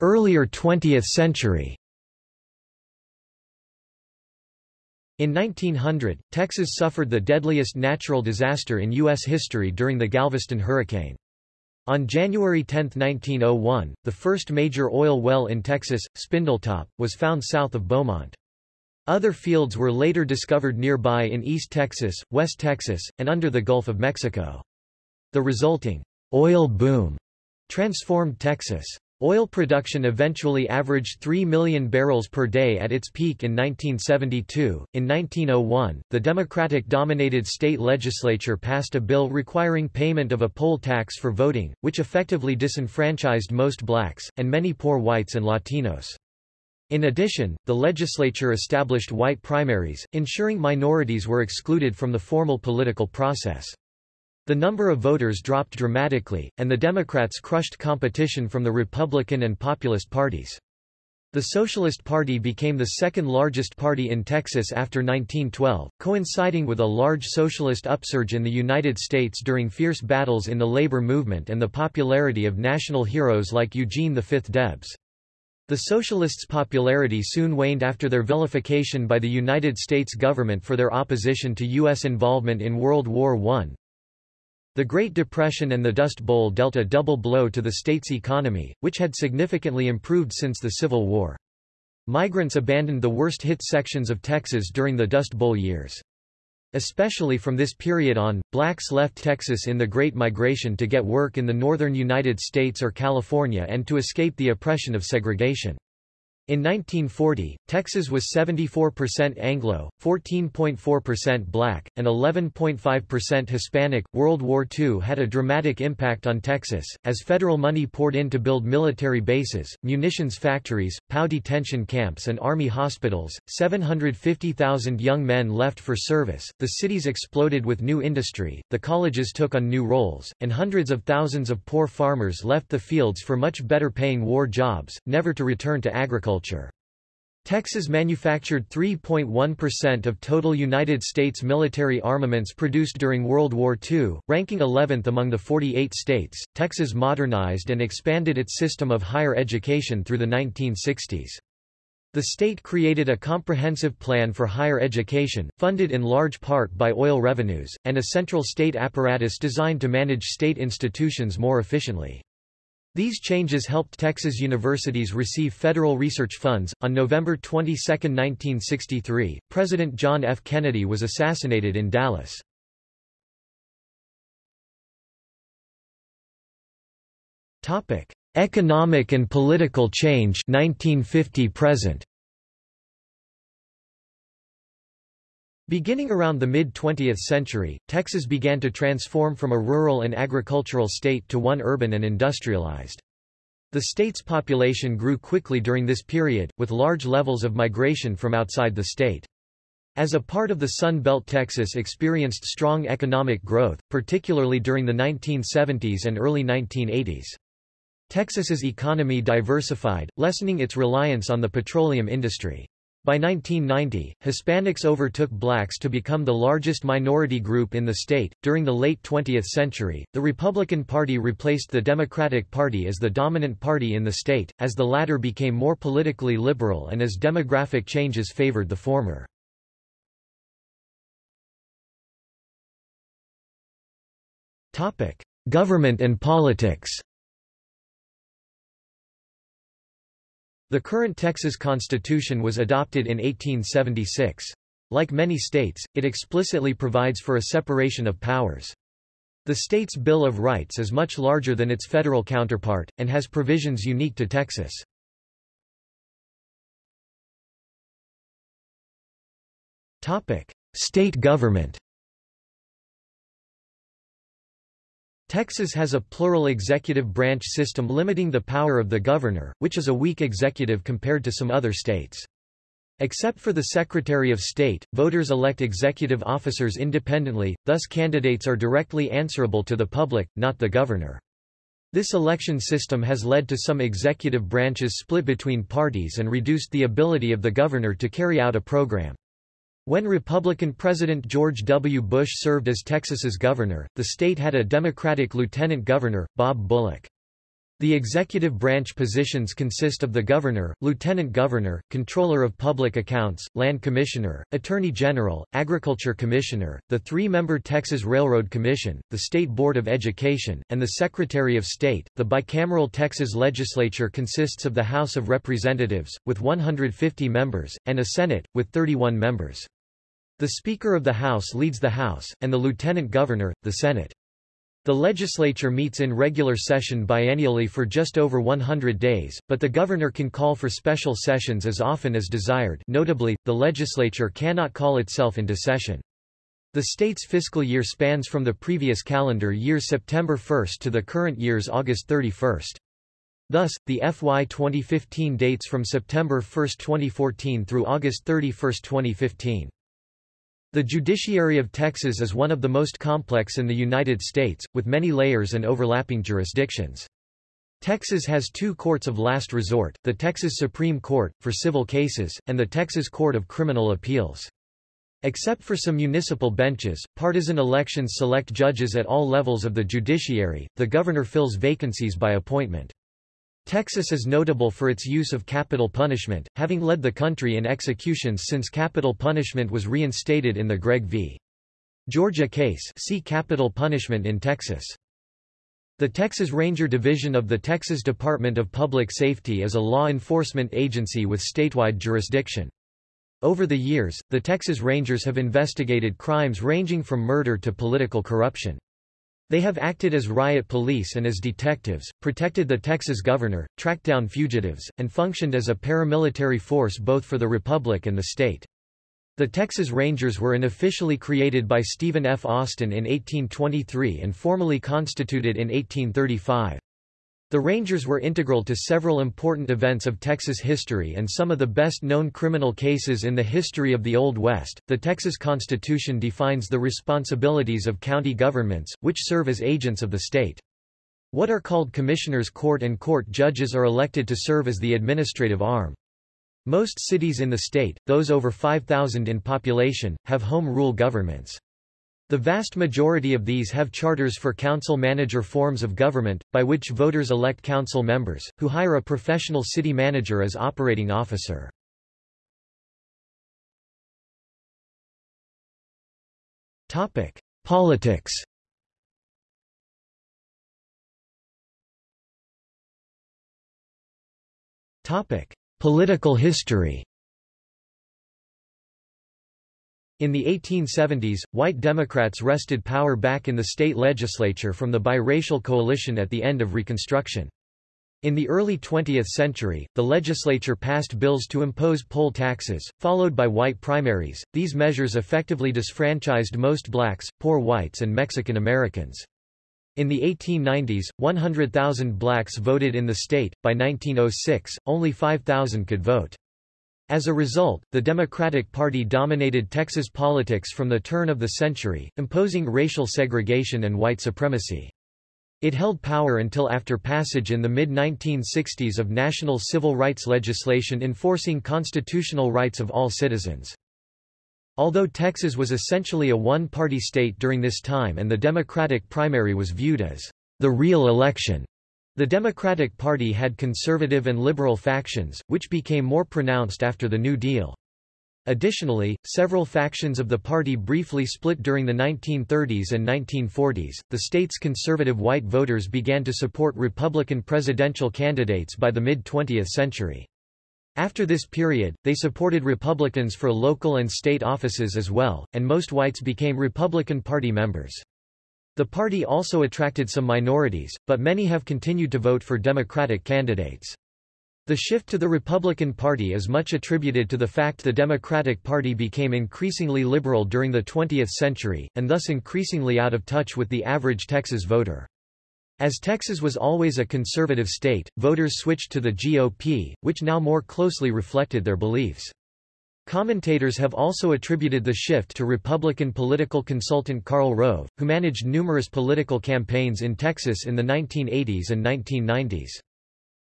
Speaker 1: Earlier 20th century In 1900, Texas suffered the deadliest natural disaster in U.S. history during the Galveston hurricane. On January 10, 1901, the first major oil well in Texas, Spindletop, was found south of Beaumont. Other fields were later discovered nearby in East Texas, West Texas, and under the Gulf of Mexico. The resulting oil boom transformed Texas. Oil production eventually averaged 3 million barrels per day at its peak in 1972. In 1901, the Democratic dominated state legislature passed a bill requiring payment of a poll tax for voting, which effectively disenfranchised most blacks, and many poor whites and Latinos. In addition, the legislature established white primaries, ensuring minorities were excluded from the formal political process. The number of voters dropped dramatically, and the Democrats crushed competition from the Republican and Populist parties. The Socialist Party became the second largest party in Texas after 1912, coinciding with a large socialist upsurge in the United States during fierce battles in the labor movement and the popularity of national heroes like Eugene V. Debs. The Socialists' popularity soon waned after their vilification by the United States government for their opposition to U.S. involvement in World War I. The Great Depression and the Dust Bowl dealt a double blow to the state's economy, which had significantly improved since the Civil War. Migrants abandoned the worst-hit sections of Texas during the Dust Bowl years. Especially from this period on, blacks left Texas in the Great Migration to get work in the northern United States or California and to escape the oppression of segregation. In 1940, Texas was 74% Anglo, 14.4% black, and 11.5% Hispanic. World War II had a dramatic impact on Texas, as federal money poured in to build military bases, munitions factories, POW detention camps, and army hospitals. 750,000 young men left for service, the cities exploded with new industry, the colleges took on new roles, and hundreds of thousands of poor farmers left the fields for much better paying war jobs, never to return to agriculture agriculture. Texas manufactured 3.1% of total United States military armaments produced during World War II, ranking 11th among the 48 states. Texas modernized and expanded its system of higher education through the 1960s. The state created a comprehensive plan for higher education, funded in large part by oil revenues, and a central state apparatus designed to manage state institutions more efficiently. These changes helped Texas universities receive federal research funds. On November 22, 1963, President John F. Kennedy was assassinated in Dallas. Topic: Economic and political change 1950 present. Beginning around the mid-20th century, Texas began to transform from a rural and agricultural state to one urban and industrialized. The state's population grew quickly during this period, with large levels of migration from outside the state. As a part of the Sun Belt Texas experienced strong economic growth, particularly during the 1970s and early 1980s. Texas's economy diversified, lessening its reliance on the petroleum industry. By 1990, Hispanics overtook blacks to become the largest minority group in the state. During the late 20th century, the Republican Party replaced the Democratic Party as the dominant party in the state, as the latter became more politically liberal and as demographic changes favored the former. Government and politics. The current Texas Constitution was adopted in 1876. Like many states, it explicitly provides for a separation of powers. The state's Bill of Rights is much larger than its federal counterpart, and has provisions unique to Texas. State government Texas has a plural executive branch system limiting the power of the governor, which is a weak executive compared to some other states. Except for the Secretary of State, voters elect executive officers independently, thus candidates are directly answerable to the public, not the governor. This election system has led to some executive branches split between parties and reduced the ability of the governor to carry out a program. When Republican President George W. Bush served as Texas's governor, the state had a Democratic lieutenant governor, Bob Bullock. The executive branch positions consist of the governor, lieutenant governor, controller of public accounts, land commissioner, attorney general, agriculture commissioner, the three-member Texas Railroad Commission, the State Board of Education, and the Secretary of State. The bicameral Texas legislature consists of the House of Representatives, with 150 members, and a Senate, with 31 members. The Speaker of the House leads the House, and the Lieutenant Governor, the Senate. The legislature meets in regular session biennially for just over 100 days, but the governor can call for special sessions as often as desired notably, the legislature cannot call itself into session. The state's fiscal year spans from the previous calendar year September 1 to the current year's August 31. Thus, the FY 2015 dates from September 1, 2014 through August 31, 2015. The judiciary of Texas is one of the most complex in the United States, with many layers and overlapping jurisdictions. Texas has two courts of last resort, the Texas Supreme Court, for civil cases, and the Texas Court of Criminal Appeals. Except for some municipal benches, partisan elections select judges at all levels of the judiciary, the governor fills vacancies by appointment. Texas is notable for its use of capital punishment, having led the country in executions since capital punishment was reinstated in the Gregg v. Georgia case see capital punishment in Texas. The Texas Ranger Division of the Texas Department of Public Safety is a law enforcement agency with statewide jurisdiction. Over the years, the Texas Rangers have investigated crimes ranging from murder to political corruption. They have acted as riot police and as detectives, protected the Texas governor, tracked down fugitives, and functioned as a paramilitary force both for the republic and the state. The Texas Rangers were unofficially created by Stephen F. Austin in 1823 and formally constituted in 1835. The Rangers were integral to several important events of Texas history and some of the best known criminal cases in the history of the Old West. The Texas Constitution defines the responsibilities of county governments, which serve as agents of the state. What are called commissioners' court and court judges are elected to serve as the administrative arm. Most cities in the state, those over 5,000 in population, have home rule governments. The vast majority of these have charters for council-manager forms of government, by which voters elect council members, who hire a professional city manager as operating officer. Topic: Politics Topic: Political history In the 1870s, white Democrats wrested power back in the state legislature from the biracial coalition at the end of Reconstruction. In the early 20th century, the legislature passed bills to impose poll taxes, followed by white primaries. These measures effectively disfranchised most blacks, poor whites and Mexican Americans. In the 1890s, 100,000 blacks voted in the state. By 1906, only 5,000 could vote. As a result, the Democratic Party dominated Texas politics from the turn of the century, imposing racial segregation and white supremacy. It held power until after passage in the mid-1960s of national civil rights legislation enforcing constitutional rights of all citizens. Although Texas was essentially a one-party state during this time and the Democratic primary was viewed as the real election, the Democratic Party had conservative and liberal factions, which became more pronounced after the New Deal. Additionally, several factions of the party briefly split during the 1930s and 1940s. The state's conservative white voters began to support Republican presidential candidates by the mid 20th century. After this period, they supported Republicans for local and state offices as well, and most whites became Republican Party members. The party also attracted some minorities, but many have continued to vote for Democratic candidates. The shift to the Republican Party is much attributed to the fact the Democratic Party became increasingly liberal during the 20th century, and thus increasingly out of touch with the average Texas voter. As Texas was always a conservative state, voters switched to the GOP, which now more closely reflected their beliefs. Commentators have also attributed the shift to Republican political consultant Karl Rove, who managed numerous political campaigns in Texas in the 1980s and 1990s.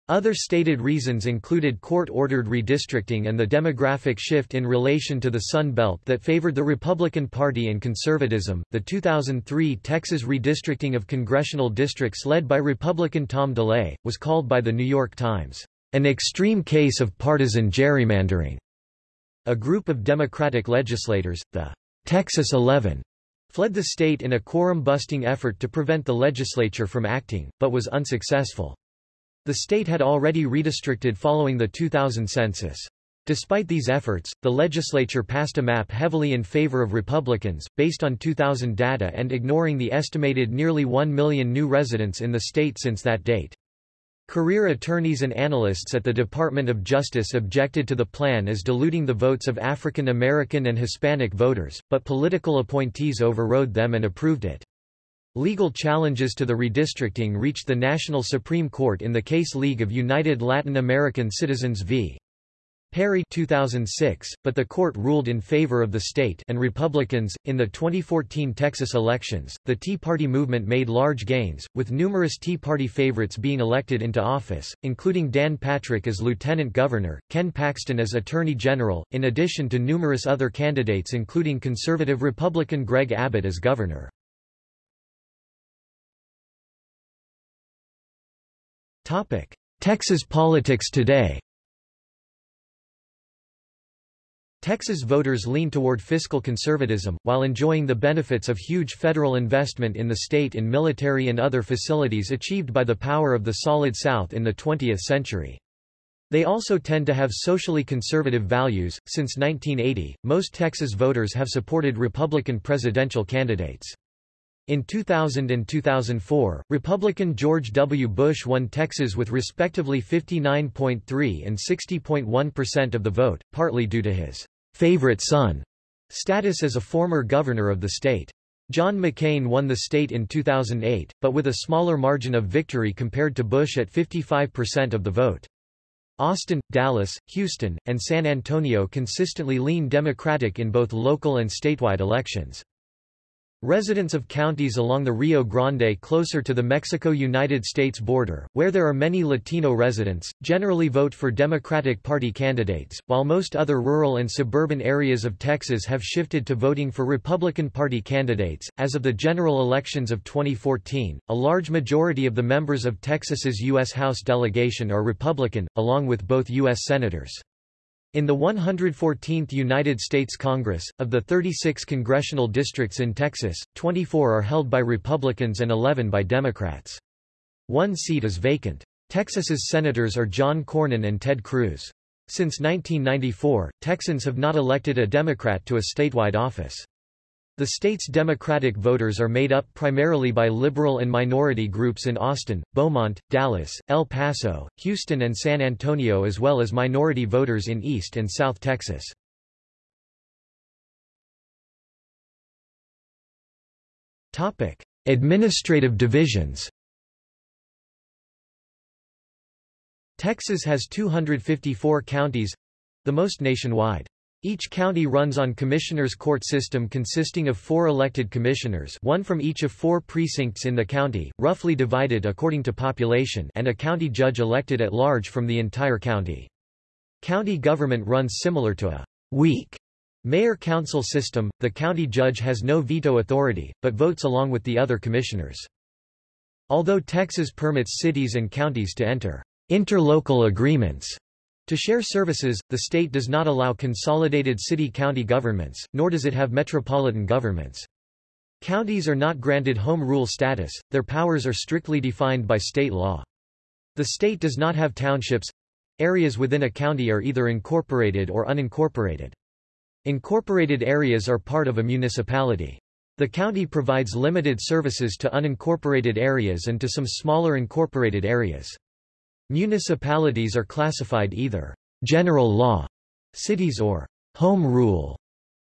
Speaker 1: Other stated reasons included court-ordered redistricting and the demographic shift in relation to the Sun Belt that favored the Republican Party and conservatism. The 2003 Texas redistricting of congressional districts led by Republican Tom DeLay was called by the New York Times an extreme case of partisan gerrymandering. A group of Democratic legislators, the Texas 11, fled the state in a quorum-busting effort to prevent the legislature from acting, but was unsuccessful. The state had already redistricted following the 2000 census. Despite these efforts, the legislature passed a map heavily in favor of Republicans, based on 2000 data and ignoring the estimated nearly 1 million new residents in the state since that date. Career attorneys and analysts at the Department of Justice objected to the plan as diluting the votes of African American and Hispanic voters, but political appointees overrode them and approved it. Legal challenges to the redistricting reached the National Supreme Court in the case League of United Latin American Citizens v. Perry 2006, but the court ruled in favor of the state and Republicans. In the 2014 Texas elections, the Tea Party movement made large gains, with numerous Tea Party favorites being elected into office, including Dan Patrick as lieutenant governor, Ken Paxton as attorney general, in addition to numerous other candidates including conservative Republican Greg Abbott as governor. Topic: Texas politics today. Texas voters lean toward fiscal conservatism, while enjoying the benefits of huge federal investment in the state in military and other facilities achieved by the power of the Solid South in the 20th century. They also tend to have socially conservative values. Since 1980, most Texas voters have supported Republican presidential candidates. In 2000 and 2004, Republican George W. Bush won Texas with respectively 59.3 and 60.1% of the vote, partly due to his favorite son status as a former governor of the state. John McCain won the state in 2008, but with a smaller margin of victory compared to Bush at 55% of the vote. Austin, Dallas, Houston, and San Antonio consistently lean Democratic in both local and statewide elections. Residents of counties along the Rio Grande closer to the Mexico-United States border, where there are many Latino residents, generally vote for Democratic Party candidates, while most other rural and suburban areas of Texas have shifted to voting for Republican Party candidates. As of the general elections of 2014, a large majority of the members of Texas's U.S. House delegation are Republican, along with both U.S. senators. In the 114th United States Congress, of the 36 congressional districts in Texas, 24 are held by Republicans and 11 by Democrats. One seat is vacant. Texas's senators are John Cornyn and Ted Cruz. Since 1994, Texans have not elected a Democrat to a statewide office. The state's Democratic voters are made up primarily by liberal and minority groups in Austin, Beaumont, Dallas, El Paso, Houston and San Antonio as well as minority voters in East and South Texas. Topic: Administrative divisions Texas has 254 counties—the most nationwide. Each county runs on commissioners' court system consisting of four elected commissioners one from each of four precincts in the county, roughly divided according to population and a county judge elected at large from the entire county. County government runs similar to a weak mayor-council system, the county judge has no veto authority, but votes along with the other commissioners. Although Texas permits cities and counties to enter interlocal agreements to share services, the state does not allow consolidated city-county governments, nor does it have metropolitan governments. Counties are not granted home rule status, their powers are strictly defined by state law. The state does not have townships. Areas within a county are either incorporated or unincorporated. Incorporated areas are part of a municipality. The county provides limited services to unincorporated areas and to some smaller incorporated areas. Municipalities are classified either general law cities or home rule.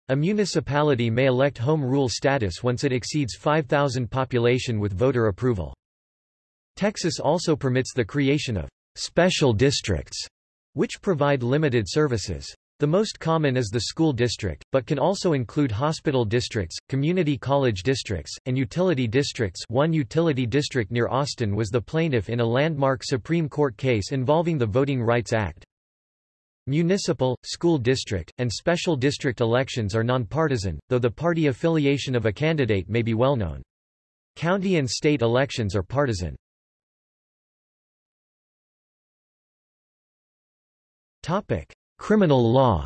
Speaker 1: A municipality may elect home rule status once it exceeds 5,000 population with voter approval. Texas also permits the creation of special districts, which provide limited services. The most common is the school district, but can also include hospital districts, community college districts, and utility districts one utility district near Austin was the plaintiff in a landmark Supreme Court case involving the Voting Rights Act. Municipal, school district, and special district elections are nonpartisan, though the party affiliation of a candidate may be well known. County and state elections are partisan. Topic: Criminal law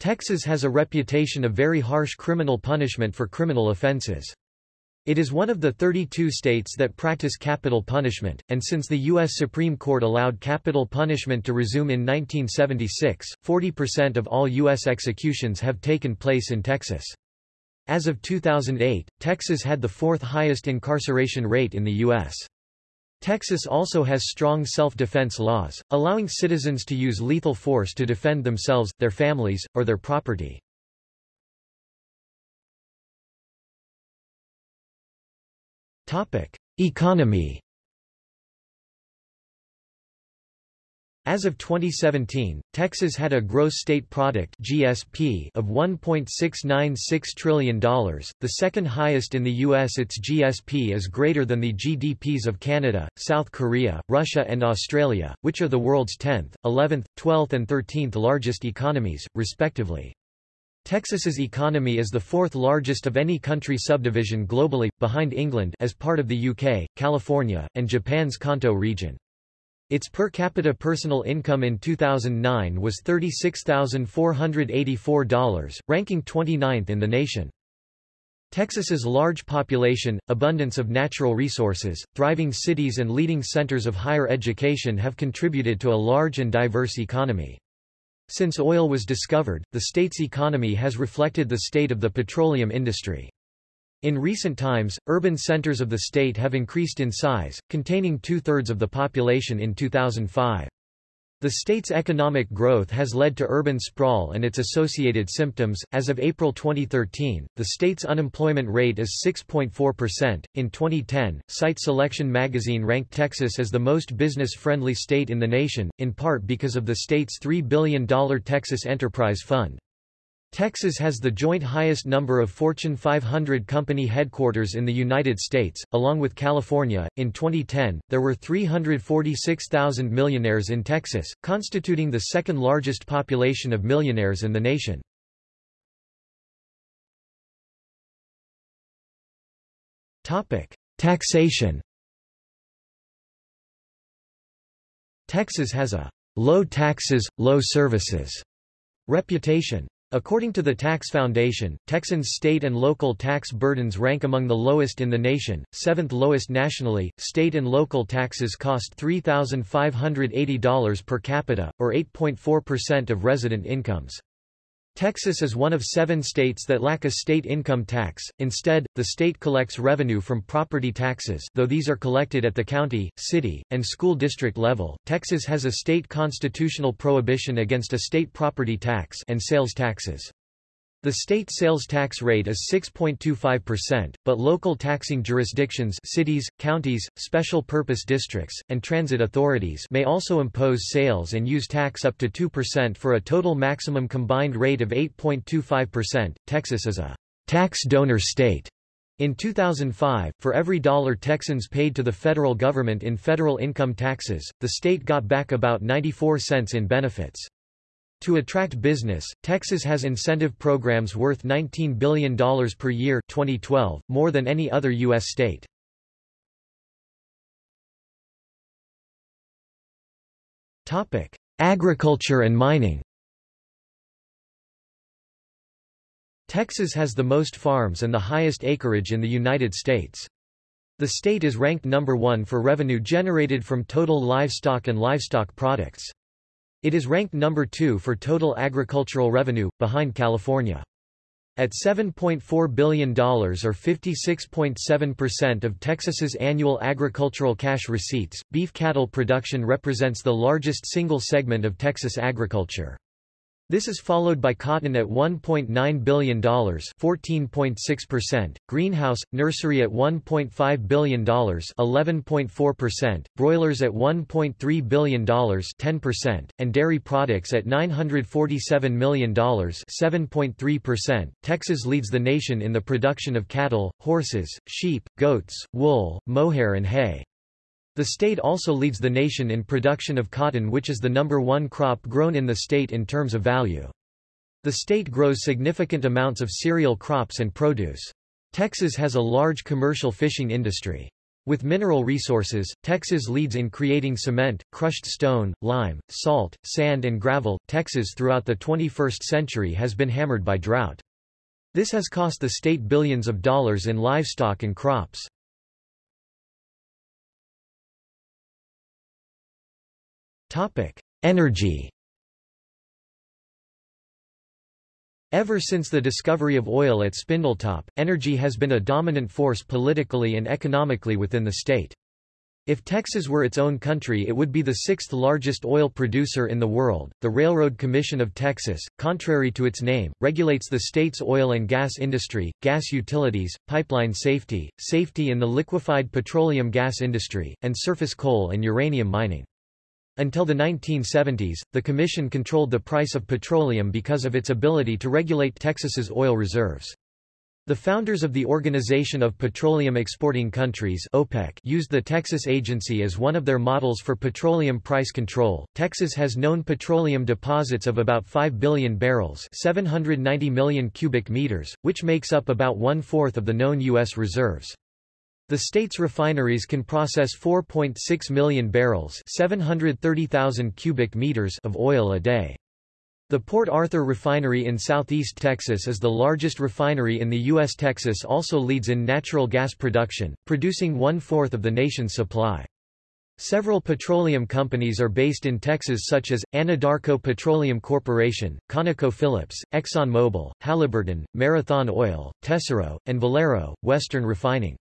Speaker 1: Texas has a reputation of very harsh criminal punishment for criminal offenses. It is one of the 32 states that practice capital punishment, and since the U.S. Supreme Court allowed capital punishment to resume in 1976, 40% of all U.S. executions have taken place in Texas. As of 2008, Texas had the fourth highest incarceration rate in the U.S. Texas also has strong self-defense laws, allowing citizens to use lethal force to defend themselves, their families, or their property. Economy As of 2017, Texas had a gross state product (GSP) of $1.696 trillion, the second highest in the US. Its GSP is greater than the GDPs of Canada, South Korea, Russia and Australia, which are the world's 10th, 11th, 12th and 13th largest economies, respectively. Texas's economy is the fourth largest of any country subdivision globally, behind England as part of the UK, California, and Japan's Kanto region. Its per capita personal income in 2009 was $36,484, ranking 29th in the nation. Texas's large population, abundance of natural resources, thriving cities and leading centers of higher education have contributed to a large and diverse economy. Since oil was discovered, the state's economy has reflected the state of the petroleum industry. In recent times, urban centers of the state have increased in size, containing two-thirds of the population in 2005. The state's economic growth has led to urban sprawl and its associated symptoms. As of April 2013, the state's unemployment rate is 6.4%. In 2010, Site Selection magazine ranked Texas as the most business friendly state in the nation, in part because of the state's $3 billion Texas Enterprise Fund. Texas has the joint highest number of Fortune 500 company headquarters in the United States, along with California. In 2010, there were 346,000 millionaires in Texas, constituting the second largest population of millionaires in the nation. Topic: Taxation. Texas has a low taxes, low services reputation. According to the Tax Foundation, Texans' state and local tax burdens rank among the lowest in the nation, seventh lowest nationally. State and local taxes cost $3,580 per capita, or 8.4% of resident incomes. Texas is one of seven states that lack a state income tax, instead, the state collects revenue from property taxes though these are collected at the county, city, and school district level. Texas has a state constitutional prohibition against a state property tax and sales taxes. The state sales tax rate is 6.25%, but local taxing jurisdictions cities, counties, special purpose districts, and transit authorities may also impose sales and use tax up to 2% for a total maximum combined rate of 8.25%. Texas is a tax donor state. In 2005, for every dollar Texans paid to the federal government in federal income taxes, the state got back about 94 cents in benefits. To attract business, Texas has incentive programs worth $19 billion per year 2012, more than any other U.S. state. Agriculture and mining Texas has the most farms and the highest acreage in the United States. The state is ranked number one for revenue generated from total livestock and livestock products. It is ranked number two for total agricultural revenue, behind California. At $7.4 billion or 56.7% of Texas's annual agricultural cash receipts, beef cattle production represents the largest single segment of Texas agriculture. This is followed by cotton at $1.9 billion 14.6%, greenhouse, nursery at $1.5 billion 11.4%, broilers at $1.3 billion 10%, and dairy products at $947 million 7.3%. Texas leads the nation in the production of cattle, horses, sheep, goats, wool, mohair and hay. The state also leads the nation in production of cotton which is the number one crop grown in the state in terms of value. The state grows significant amounts of cereal crops and produce. Texas has a large commercial fishing industry. With mineral resources, Texas leads in creating cement, crushed stone, lime, salt, sand and gravel. Texas throughout the 21st century has been hammered by drought. This has cost the state billions of dollars in livestock and crops. Energy Ever since the discovery of oil at Spindletop, energy has been a dominant force politically and economically within the state. If Texas were its own country it would be the sixth largest oil producer in the world. The Railroad Commission of Texas, contrary to its name, regulates the state's oil and gas industry, gas utilities, pipeline safety, safety in the liquefied petroleum gas industry, and surface coal and uranium mining. Until the 1970s, the Commission controlled the price of petroleum because of its ability to regulate Texas's oil reserves. The founders of the Organization of Petroleum Exporting Countries OPEC used the Texas Agency as one of their models for petroleum price control. Texas has known petroleum deposits of about 5 billion barrels 790 million cubic meters, which makes up about one-fourth of the known U.S. reserves. The state's refineries can process 4.6 million barrels 730,000 cubic meters of oil a day. The Port Arthur refinery in southeast Texas is the largest refinery in the U.S. Texas also leads in natural gas production, producing one-fourth of the nation's supply. Several petroleum companies are based in Texas such as, Anadarko Petroleum Corporation, ConocoPhillips, ExxonMobil, Halliburton, Marathon Oil, Tesoro, and Valero, Western Refining.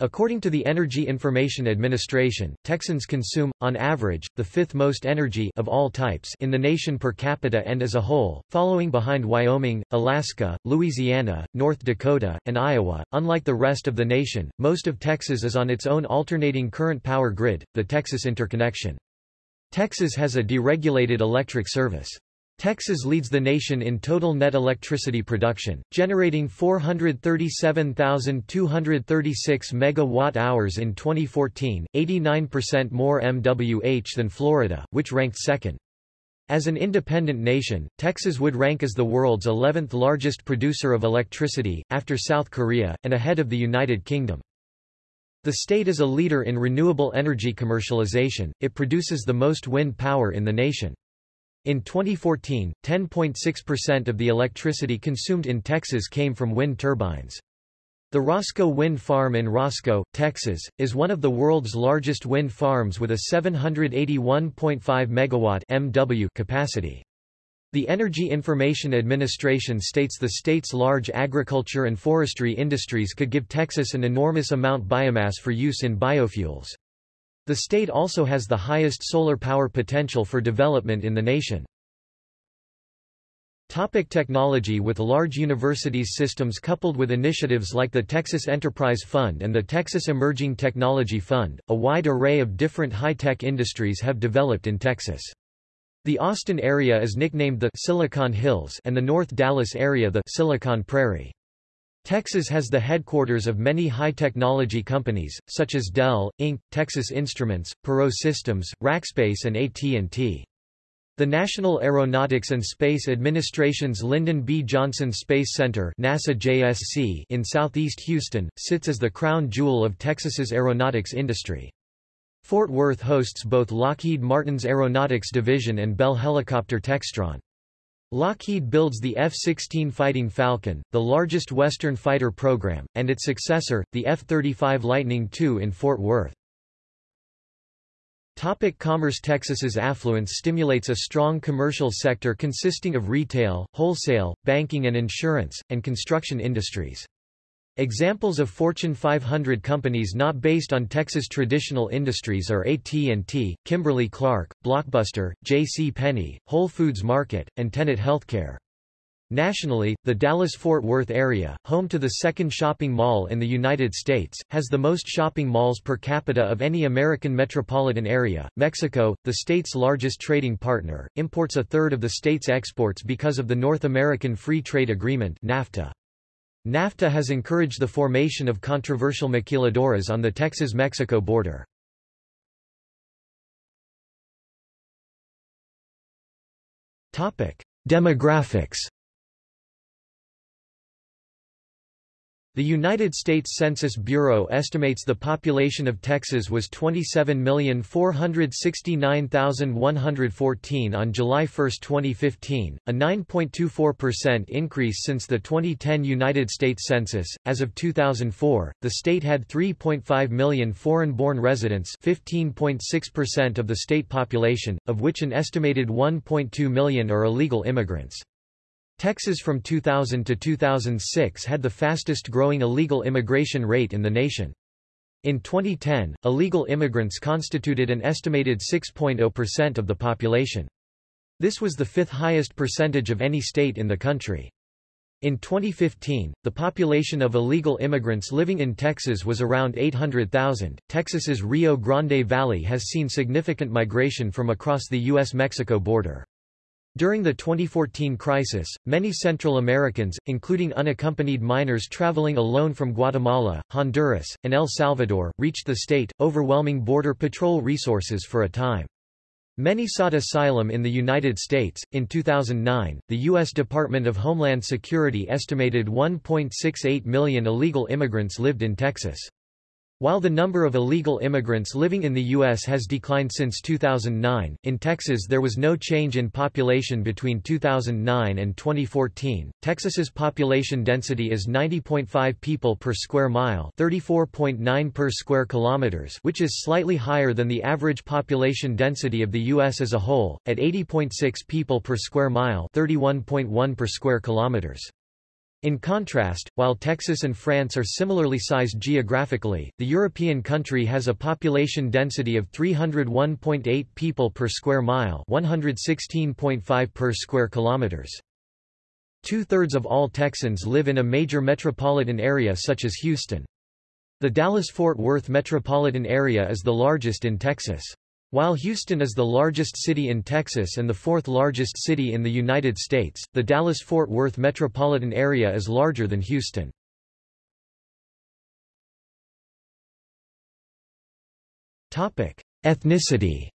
Speaker 1: According to the Energy Information Administration, Texans consume, on average, the fifth most energy of all types in the nation per capita and as a whole, following behind Wyoming, Alaska, Louisiana, North Dakota, and Iowa. Unlike the rest of the nation, most of Texas is on its own alternating current power grid, the Texas Interconnection. Texas has a deregulated electric service. Texas leads the nation in total net electricity production, generating 437,236 megawatt-hours in 2014, 89% more MWH than Florida, which ranked second. As an independent nation, Texas would rank as the world's 11th largest producer of electricity, after South Korea, and ahead of the United Kingdom. The state is a leader in renewable energy commercialization, it produces the most wind power in the nation. In 2014, 10.6% of the electricity consumed in Texas came from wind turbines. The Roscoe Wind Farm in Roscoe, Texas, is one of the world's largest wind farms with a 781.5 megawatt MW capacity. The Energy Information Administration states the state's large agriculture and forestry industries could give Texas an enormous amount biomass for use in biofuels. The state also has the highest solar power potential for development in the nation. Topic technology With large universities systems coupled with initiatives like the Texas Enterprise Fund and the Texas Emerging Technology Fund, a wide array of different high-tech industries have developed in Texas. The Austin area is nicknamed the Silicon Hills and the North Dallas area the Silicon Prairie. Texas has the headquarters of many high-technology companies, such as Dell, Inc., Texas Instruments, Perot Systems, Rackspace and AT&T. The National Aeronautics and Space Administration's Lyndon B. Johnson Space Center NASA JSC in southeast Houston, sits as the crown jewel of Texas's aeronautics industry. Fort Worth hosts both Lockheed Martin's Aeronautics Division and Bell Helicopter Textron. Lockheed builds the F-16 Fighting Falcon, the largest Western fighter program, and its successor, the F-35 Lightning II in Fort Worth. Topic commerce Texas's affluence stimulates a strong commercial sector consisting of retail, wholesale, banking and insurance, and construction industries. Examples of Fortune 500 companies not based on Texas traditional industries are AT&T, Kimberly-Clark, Blockbuster, J.C. Penney, Whole Foods Market, and Tenet Healthcare. Nationally, the Dallas-Fort Worth area, home to the second shopping mall in the United States, has the most shopping malls per capita of any American metropolitan area. Mexico, the state's largest trading partner, imports a third of the state's exports because of the North American Free Trade Agreement NAFTA. NAFTA has encouraged the formation of controversial maquiladoras on the Texas-Mexico border. Demographics The United States Census Bureau estimates the population of Texas was 27,469,114 on July 1, 2015, a 9.24% increase since the 2010 United States Census. As of 2004, the state had 3.5 million foreign-born residents, 15.6% of the state population, of which an estimated 1.2 million are illegal immigrants. Texas from 2000 to 2006 had the fastest growing illegal immigration rate in the nation. In 2010, illegal immigrants constituted an estimated 6.0% of the population. This was the fifth highest percentage of any state in the country. In 2015, the population of illegal immigrants living in Texas was around 800,000. Texas's Rio Grande Valley has seen significant migration from across the U.S.-Mexico border. During the 2014 crisis, many Central Americans, including unaccompanied minors traveling alone from Guatemala, Honduras, and El Salvador, reached the state, overwhelming Border Patrol resources for a time. Many sought asylum in the United States. In 2009, the U.S. Department of Homeland Security estimated 1.68 million illegal immigrants lived in Texas. While the number of illegal immigrants living in the U.S. has declined since 2009, in Texas there was no change in population between 2009 and 2014. Texas's population density is 90.5 people per square mile, 34.9 per square kilometers, which is slightly higher than the average population density of the U.S. as a whole, at 80.6 people per square mile, 31.1 per square kilometers. In contrast, while Texas and France are similarly sized geographically, the European country has a population density of 301.8 people per square mile 116.5 per square kilometers. Two-thirds of all Texans live in a major metropolitan area such as Houston. The Dallas-Fort Worth metropolitan area is the largest in Texas. While Houston is the largest city in Texas and the fourth largest city in the United States, the Dallas-Fort Worth metropolitan area is larger than Houston. Ethnicity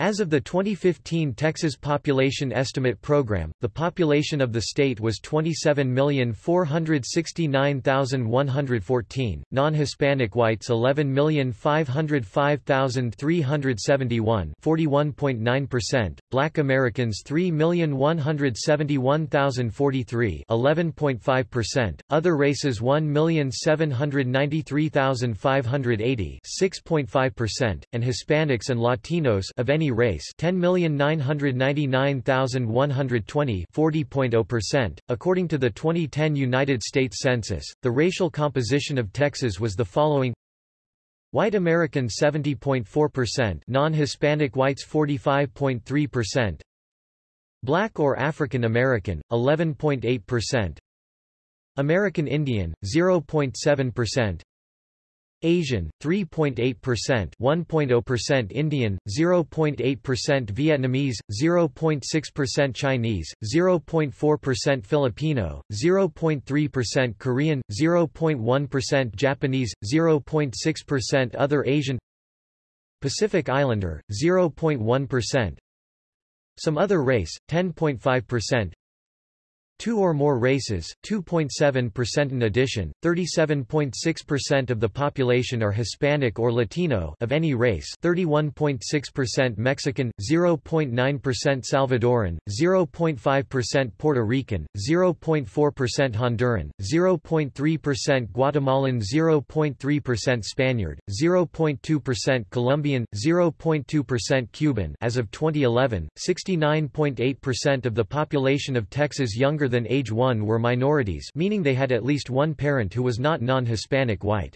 Speaker 1: As of the 2015 Texas Population Estimate Program, the population of the state was 27,469,114, non-Hispanic whites 11,505,371 41.9%, black Americans 3,171,043 11.5%, other races 1,793,580 6.5%, and Hispanics and Latinos of any race 10,999,120 40.0%. According to the 2010 United States Census, the racial composition of Texas was the following. White American 70.4% non-Hispanic whites 45.3% Black or African American 11.8% American Indian 0.7% Asian, 3.8% 1.0% Indian, 0.8% Vietnamese, 0.6% Chinese, 0.4% Filipino, 0.3% Korean, 0.1% Japanese, 0.6% Other Asian Pacific Islander, 0.1% Some other race, 10.5% Two or more races, 2.7% in addition, 37.6% of the population are Hispanic or Latino of any race 31.6% Mexican, 0.9% Salvadoran, 0.5% Puerto Rican, 0.4% Honduran, 0.3% Guatemalan 0.3% Spaniard, 0.2% Colombian, 0.2% Cuban. As of 2011, 69.8% of the population of Texas younger younger than age 1 were minorities meaning they had at least one parent who was not non-Hispanic white.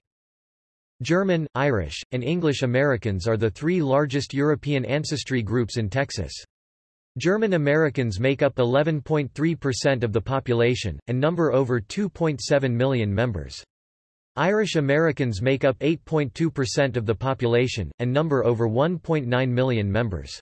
Speaker 1: German, Irish, and English Americans are the three largest European ancestry groups in Texas. German Americans make up 11.3% of the population, and number over 2.7 million members. Irish Americans make up 8.2% of the population, and number over 1.9 million members.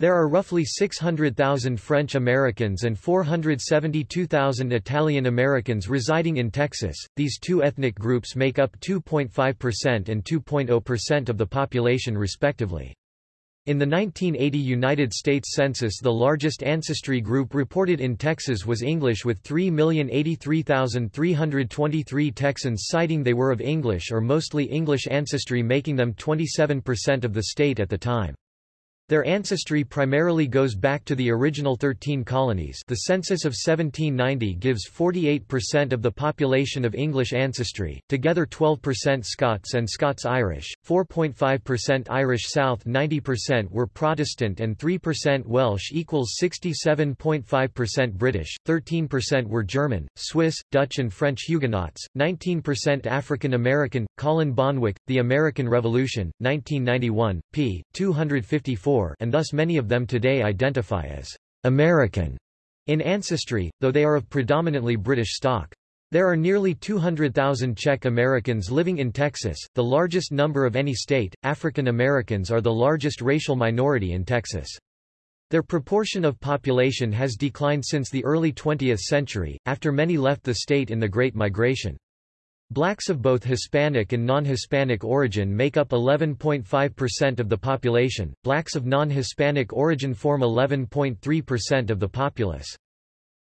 Speaker 1: There are roughly 600,000 French Americans and 472,000 Italian Americans residing in Texas. These two ethnic groups make up 2.5% and 2.0% of the population respectively. In the 1980 United States Census the largest ancestry group reported in Texas was English with 3,083,323 Texans citing they were of English or mostly English ancestry making them 27% of the state at the time. Their ancestry primarily goes back to the original 13 colonies the census of 1790 gives 48% of the population of English ancestry, together 12% Scots and Scots-Irish, 4.5% Irish South 90% were Protestant and 3% Welsh equals 67.5% British, 13% were German, Swiss, Dutch and French Huguenots, 19% African American. Colin Bonwick, The American Revolution, 1991, p. 254 and thus many of them today identify as American in ancestry, though they are of predominantly British stock. There are nearly 200,000 Czech Americans living in Texas, the largest number of any state. African Americans are the largest racial minority in Texas. Their proportion of population has declined since the early 20th century, after many left the state in the Great Migration. Blacks of both Hispanic and non-Hispanic origin make up 11.5% of the population, blacks of non-Hispanic origin form 11.3% of the populace.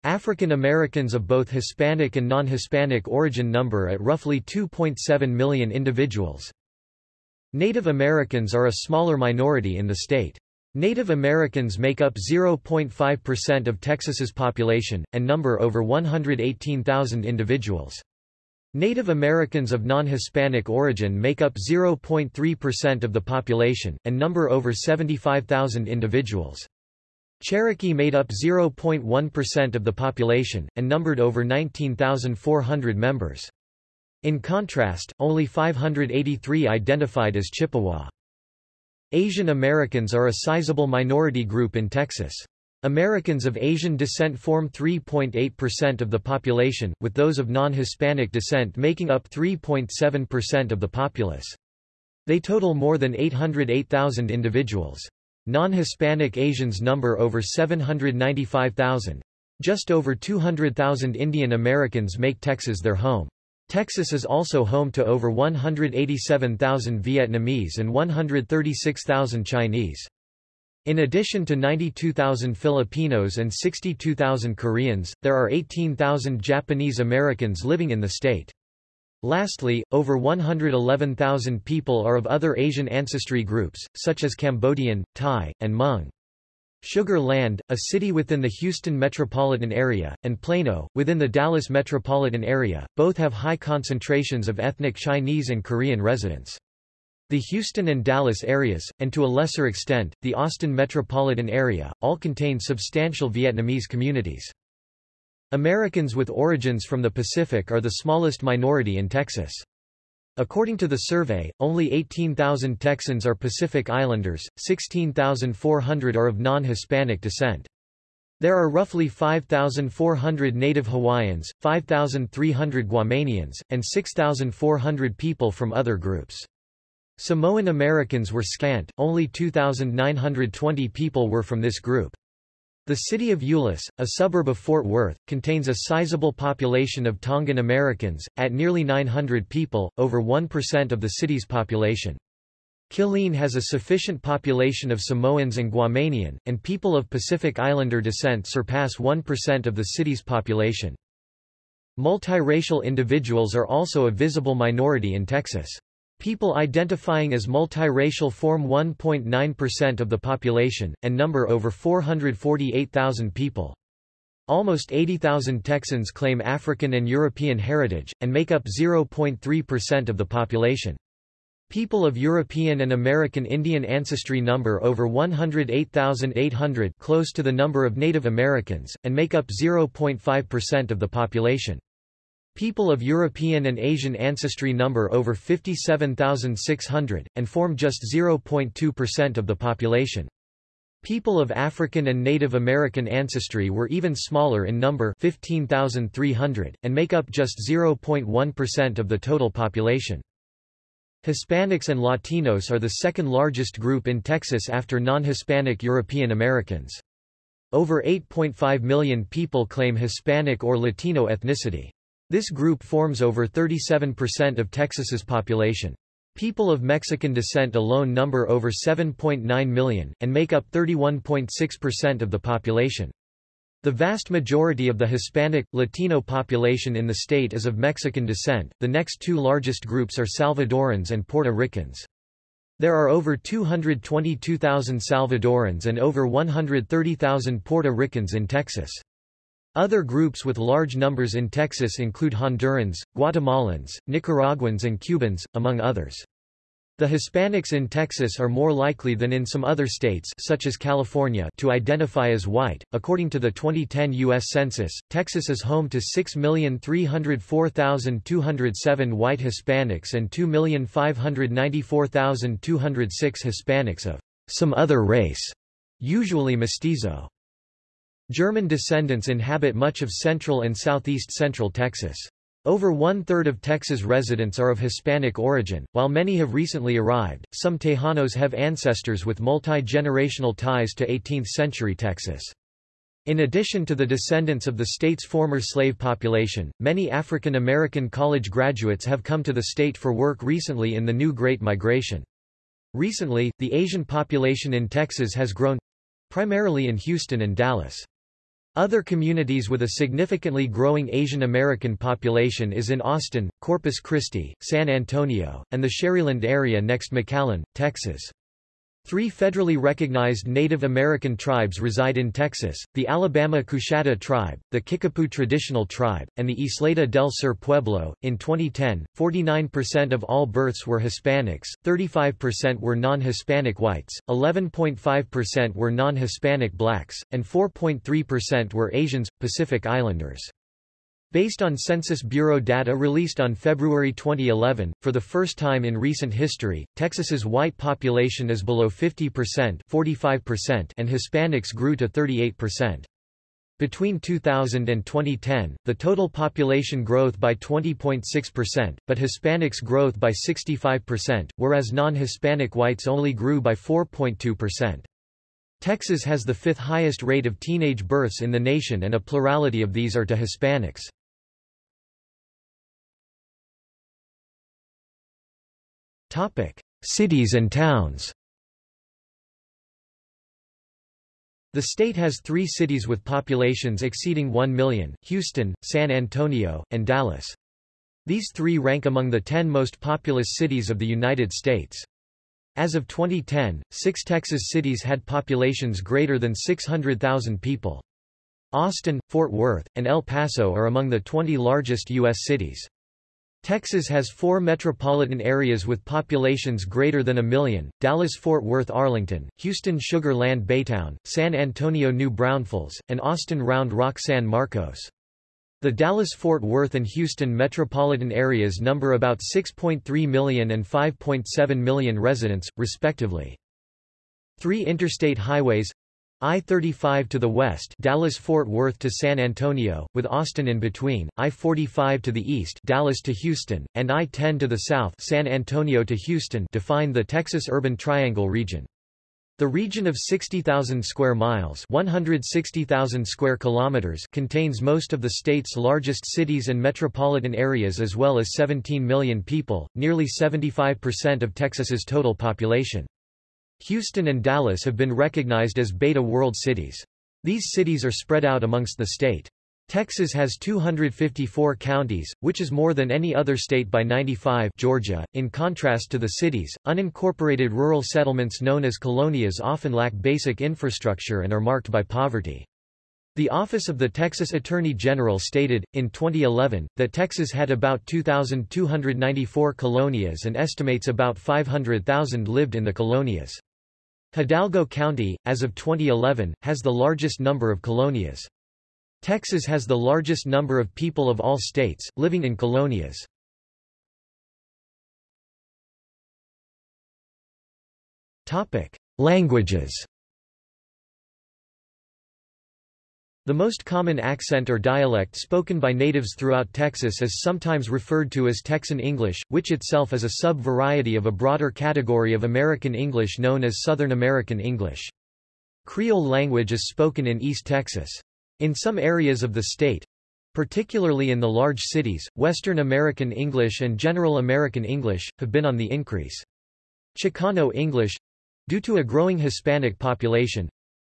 Speaker 1: African Americans of both Hispanic and non-Hispanic origin number at roughly 2.7 million individuals. Native Americans are a smaller minority in the state. Native Americans make up 0.5% of Texas's population, and number over 118,000 individuals. Native Americans of non-Hispanic origin make up 0.3% of the population, and number over 75,000 individuals. Cherokee made up 0.1% of the population, and numbered over 19,400 members. In contrast, only 583 identified as Chippewa. Asian Americans are a sizable minority group in Texas. Americans of Asian descent form 3.8% of the population, with those of non-Hispanic descent making up 3.7% of the populace. They total more than 808,000 individuals. Non-Hispanic Asians number over 795,000. Just over 200,000 Indian Americans make Texas their home. Texas is also home to over 187,000 Vietnamese and 136,000 Chinese. In addition to 92,000 Filipinos and 62,000 Koreans, there are 18,000 Japanese Americans living in the state. Lastly, over 111,000 people are of other Asian ancestry groups, such as Cambodian, Thai, and Hmong. Sugar Land, a city within the Houston metropolitan area, and Plano, within the Dallas metropolitan area, both have high concentrations of ethnic Chinese and Korean residents. The Houston and Dallas areas, and to a lesser extent, the Austin metropolitan area, all contain substantial Vietnamese communities. Americans with origins from the Pacific are the smallest minority in Texas. According to the survey, only 18,000 Texans are Pacific Islanders, 16,400 are of non-Hispanic descent. There are roughly 5,400 native Hawaiians, 5,300 Guamanians, and 6,400 people from other groups. Samoan Americans were scant, only 2,920 people were from this group. The city of Euless, a suburb of Fort Worth, contains a sizable population of Tongan Americans, at nearly 900 people, over 1% of the city's population. Killeen has a sufficient population of Samoans and Guamanian, and people of Pacific Islander descent surpass 1% of the city's population. Multiracial individuals are also a visible minority in Texas. People identifying as multiracial form 1.9% of the population, and number over 448,000 people. Almost 80,000 Texans claim African and European heritage, and make up 0.3% of the population. People of European and American Indian ancestry number over 108,800 close to the number of Native Americans, and make up 0.5% of the population. People of European and Asian ancestry number over 57,600, and form just 0.2% of the population. People of African and Native American ancestry were even smaller in number 15,300, and make up just 0.1% of the total population. Hispanics and Latinos are the second largest group in Texas after non-Hispanic European Americans. Over 8.5 million people claim Hispanic or Latino ethnicity. This group forms over 37% of Texas's population. People of Mexican descent alone number over 7.9 million, and make up 31.6% of the population. The vast majority of the Hispanic, Latino population in the state is of Mexican descent. The next two largest groups are Salvadorans and Puerto Ricans. There are over 222,000 Salvadorans and over 130,000 Puerto Ricans in Texas. Other groups with large numbers in Texas include Hondurans, Guatemalans, Nicaraguans and Cubans, among others. The Hispanics in Texas are more likely than in some other states such as California to identify as white. According to the 2010 US Census, Texas is home to 6,304,207 white Hispanics and 2,594,206 Hispanics of some other race, usually mestizo. German descendants inhabit much of central and southeast central Texas. Over one-third of Texas residents are of Hispanic origin, while many have recently arrived. Some Tejanos have ancestors with multi-generational ties to 18th-century Texas. In addition to the descendants of the state's former slave population, many African American college graduates have come to the state for work recently in the new Great Migration. Recently, the Asian population in Texas has grown—primarily in Houston and Dallas. Other communities with a significantly growing Asian American population is in Austin, Corpus Christi, San Antonio, and the Sharyland area next McAllen, Texas. Three federally recognized Native American tribes reside in Texas, the Alabama Coushatta tribe, the Kickapoo Traditional Tribe, and the Isleta del Sur Pueblo. In 2010, 49% of all births were Hispanics, 35% were non-Hispanic whites, 11.5% were non-Hispanic blacks, and 4.3% were Asians, Pacific Islanders. Based on Census Bureau data released on February 2011, for the first time in recent history, Texas's white population is below 50% 45% and Hispanics grew to 38%. Between 2000 and 2010, the total population growth by 20.6%, but Hispanics growth by 65%, whereas non-Hispanic whites only grew by 4.2%. Texas has the fifth highest rate of teenage births in the nation and a plurality of these are to Hispanics. Topic: Cities and towns. The state has three cities with populations exceeding 1 million, Houston, San Antonio, and Dallas. These three rank among the 10 most populous cities of the United States. As of 2010, six Texas cities had populations greater than 600,000 people. Austin, Fort Worth, and El Paso are among the 20 largest U.S. cities. Texas has four metropolitan areas with populations greater than a million, Dallas-Fort Worth Arlington, Houston Sugar Land Baytown, San Antonio New Braunfels, and Austin Round Rock San Marcos. The Dallas-Fort Worth and Houston metropolitan areas number about 6.3 million and 5.7 million residents, respectively. Three interstate highways I-35 to the west Dallas-Fort Worth to San Antonio, with Austin in between, I-45 to the east Dallas to Houston, and I-10 to the south San Antonio to Houston define the Texas Urban Triangle region. The region of 60,000 square miles 160,000 square kilometers contains most of the state's largest cities and metropolitan areas as well as 17 million people, nearly 75% of Texas's total population. Houston and Dallas have been recognized as Beta World Cities. These cities are spread out amongst the state. Texas has 254 counties, which is more than any other state by 95 Georgia. In contrast to the cities, unincorporated rural settlements known as colonias often lack basic infrastructure and are marked by poverty. The Office of the Texas Attorney General stated, in 2011, that Texas had about 2,294 colonias and estimates about 500,000 lived in the colonias. Hidalgo County, as of 2011, has the largest number of colonias. Texas has the largest number of people of all states, living in colonias. Languages The most common accent or dialect spoken by natives throughout Texas is sometimes referred to as Texan English, which itself is a sub-variety of a broader category of American English known as Southern American English. Creole language is spoken in East Texas. In some areas of the state, particularly in the large cities, Western American English and General American English, have been on the increase. Chicano English, due to a growing Hispanic population,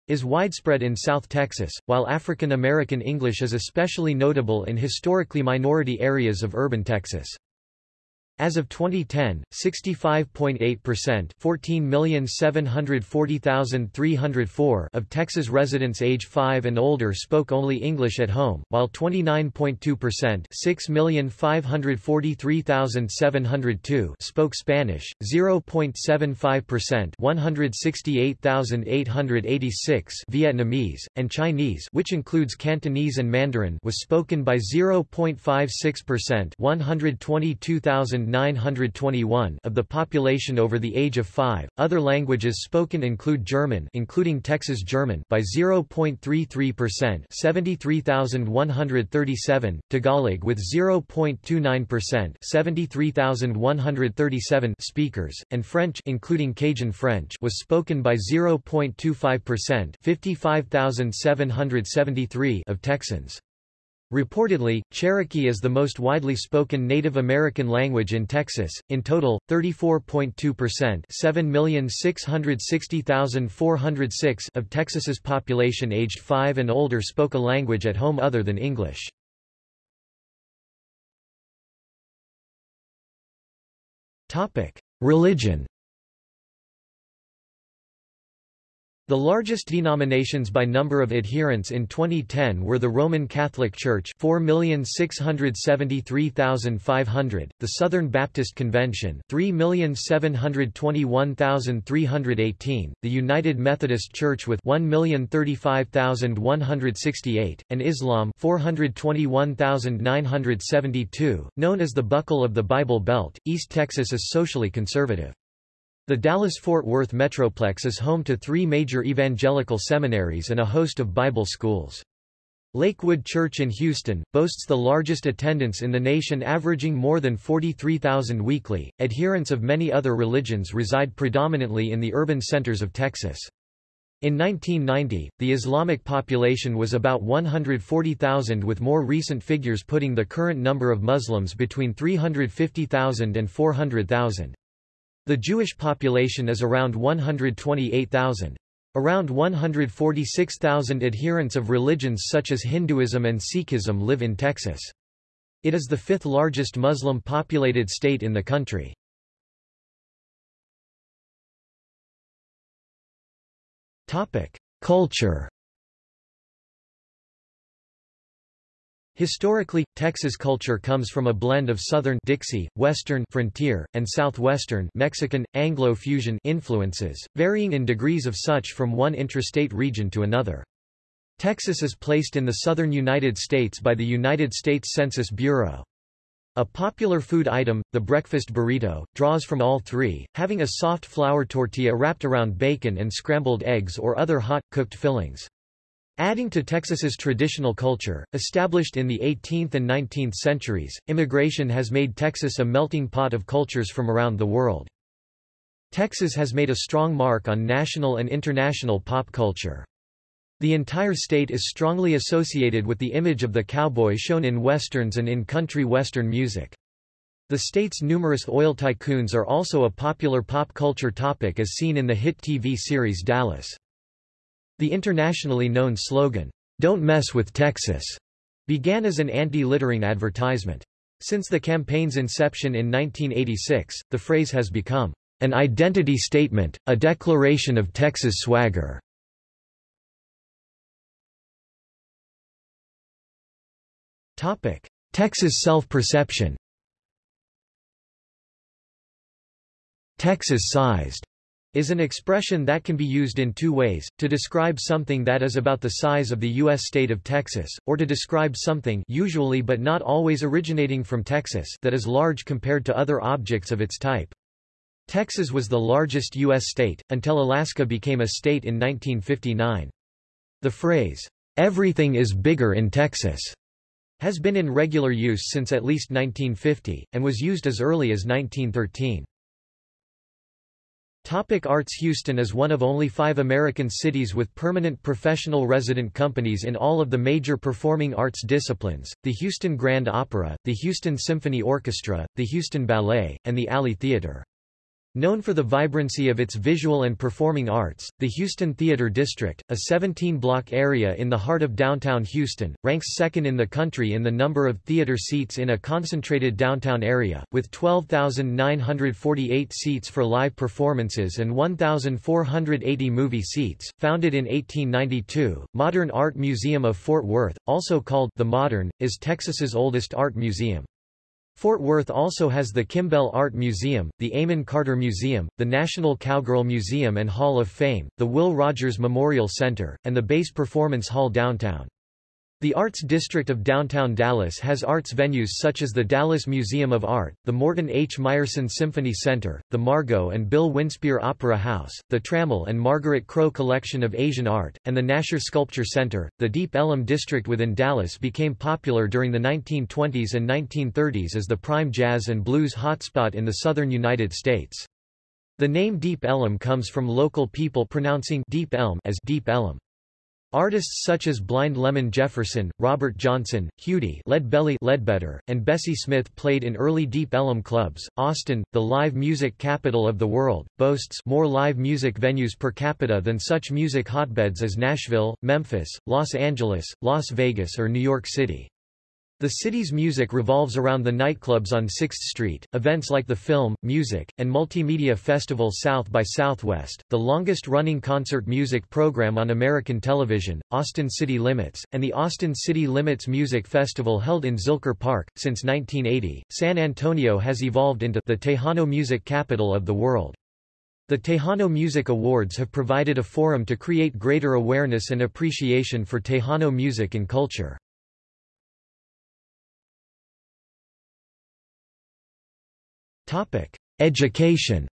Speaker 1: is widespread in South Texas, while African American English is especially notable in historically minority areas of urban Texas. As of 2010, 65.8% 14,740,304 of Texas residents age 5 and older spoke only English at home, while 29.2% 6,543,702 spoke Spanish, 0.75% 168,886 Vietnamese, and Chinese which includes Cantonese and Mandarin was spoken by 0.56% 122,000 921 of the population over the age of 5. Other languages spoken include German, including Texas German, by 0.33%, 73,137, Tagalog with 0.29%, 73,137 speakers, and French, including Cajun French, was spoken by 0.25%, 55,773 of Texans. Reportedly, Cherokee is the most widely spoken Native American language in Texas, in total, 34.2% 7,660,406 of Texas's population aged 5 and older spoke a language at home other than English. Religion The largest denominations by number of adherents in 2010 were the Roman Catholic Church 4,673,500, the Southern Baptist Convention 3,721,318, the United Methodist Church with 1,035,168, and Islam 421,972, known as the Buckle of the Bible Belt. East Texas is socially conservative. The Dallas-Fort Worth Metroplex is home to three major evangelical seminaries and a host of Bible schools. Lakewood Church in Houston, boasts the largest attendance in the nation averaging more than 43,000 weekly. Adherents of many other religions reside predominantly in the urban centers of Texas. In 1990, the Islamic population was about 140,000 with more recent figures putting the current number of Muslims between 350,000 and 400,000. The Jewish population is around 128,000. Around 146,000 adherents of religions such as Hinduism and Sikhism live in Texas. It is the fifth largest Muslim-populated state in the country. Culture Historically, Texas culture comes from a blend of Southern Dixie, Western frontier, and Southwestern Mexican, Anglo-fusion influences, varying in degrees of such from one intrastate region to another. Texas is placed in the southern United States by the United States Census Bureau. A popular food item, the breakfast burrito, draws from all three, having a soft flour tortilla wrapped around bacon and scrambled eggs or other hot, cooked fillings. Adding to Texas's traditional culture, established in the 18th and 19th centuries, immigration has made Texas a melting pot of cultures from around the world. Texas has made a strong mark on national and international pop culture. The entire state is strongly associated with the image of the cowboy shown in westerns and in country western music. The state's numerous oil tycoons are also a popular pop culture topic as seen in the hit TV series Dallas. The internationally known slogan, Don't Mess with Texas, began as an anti-littering advertisement. Since the campaign's inception in 1986, the phrase has become an identity statement, a declaration of Texas swagger. Topic: Texas self-perception. Texas-sized is an expression that can be used in two ways, to describe something that is about the size of the U.S. state of Texas, or to describe something usually but not always originating from Texas that is large compared to other objects of its type. Texas was the largest U.S. state, until Alaska became a state in 1959. The phrase, "'everything is bigger in Texas' has been in regular use since at least 1950, and was used as early as 1913. Topic Arts Houston is one of only five American cities with permanent professional resident companies in all of the major performing arts disciplines, the Houston Grand Opera, the Houston Symphony Orchestra, the Houston Ballet, and the Alley Theater. Known for the vibrancy of its visual and performing arts, the Houston Theater District, a 17-block area in the heart of downtown Houston, ranks second in the country in the number of theater seats in a concentrated downtown area, with 12,948 seats for live performances and 1,480 movie seats. Founded in 1892, Modern Art Museum of Fort Worth, also called the Modern, is Texas's oldest art museum. Fort Worth also has the Kimbell Art Museum, the Amon Carter Museum, the National Cowgirl Museum and Hall of Fame, the Will Rogers Memorial Center, and the Bass Performance Hall downtown. The Arts District of downtown Dallas has arts venues such as the Dallas Museum of Art, the Morton H. Meyerson Symphony Center, the Margot and Bill Winspear Opera House, the Trammell and Margaret Crow Collection of Asian Art, and the Nasher Sculpture Center. The Deep Ellum district within Dallas became popular during the 1920s and 1930s as the prime jazz and blues hotspot in the southern United States. The name Deep Ellum comes from local people pronouncing Deep Elm as Deep Ellum. Artists such as Blind Lemon Jefferson, Robert Johnson, Huddie Leadbelly Ledbetter, and Bessie Smith played in early Deep Ellum clubs. Austin, the live music capital of the world, boasts more live music venues per capita than such music hotbeds as Nashville, Memphis, Los Angeles, Las Vegas or New York City. The city's music revolves around the nightclubs on 6th Street, events like the Film, Music, and Multimedia Festival South by Southwest, the longest-running concert music program on American television, Austin City Limits, and the Austin City Limits Music Festival held in Zilker Park. Since 1980, San Antonio has evolved into the Tejano music capital of the world. The Tejano Music Awards have provided a forum to create greater awareness and appreciation for Tejano music and culture. Education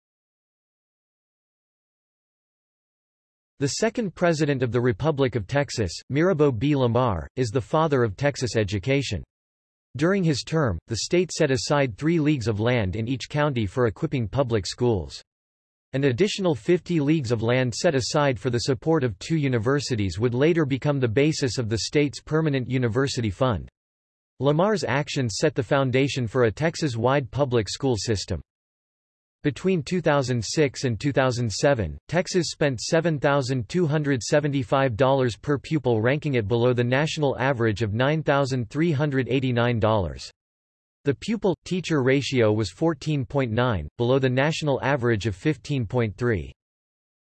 Speaker 1: The second President of the Republic of Texas, Mirabeau B. Lamar, is the father of Texas education. During his term, the state set aside three leagues of land in each county for equipping public schools. An additional 50 leagues of land set aside for the support of two universities would later become the basis of the state's permanent university fund. Lamar's actions set the foundation for a Texas-wide public school system. Between 2006 and 2007, Texas spent $7,275 per pupil ranking it below the national average of $9,389. The pupil-teacher ratio was 14.9, below the national average of 15.3.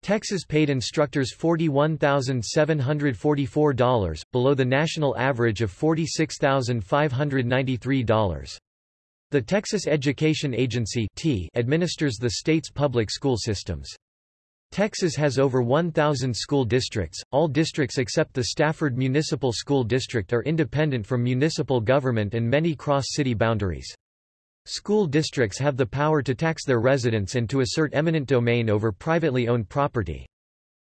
Speaker 1: Texas paid instructors $41,744, below the national average of $46,593. The Texas Education Agency administers the state's public school systems. Texas has over 1,000 school districts. All districts except the Stafford Municipal School District are independent from municipal government and many cross city boundaries. School districts have the power to tax their residents and to assert eminent domain over privately owned property.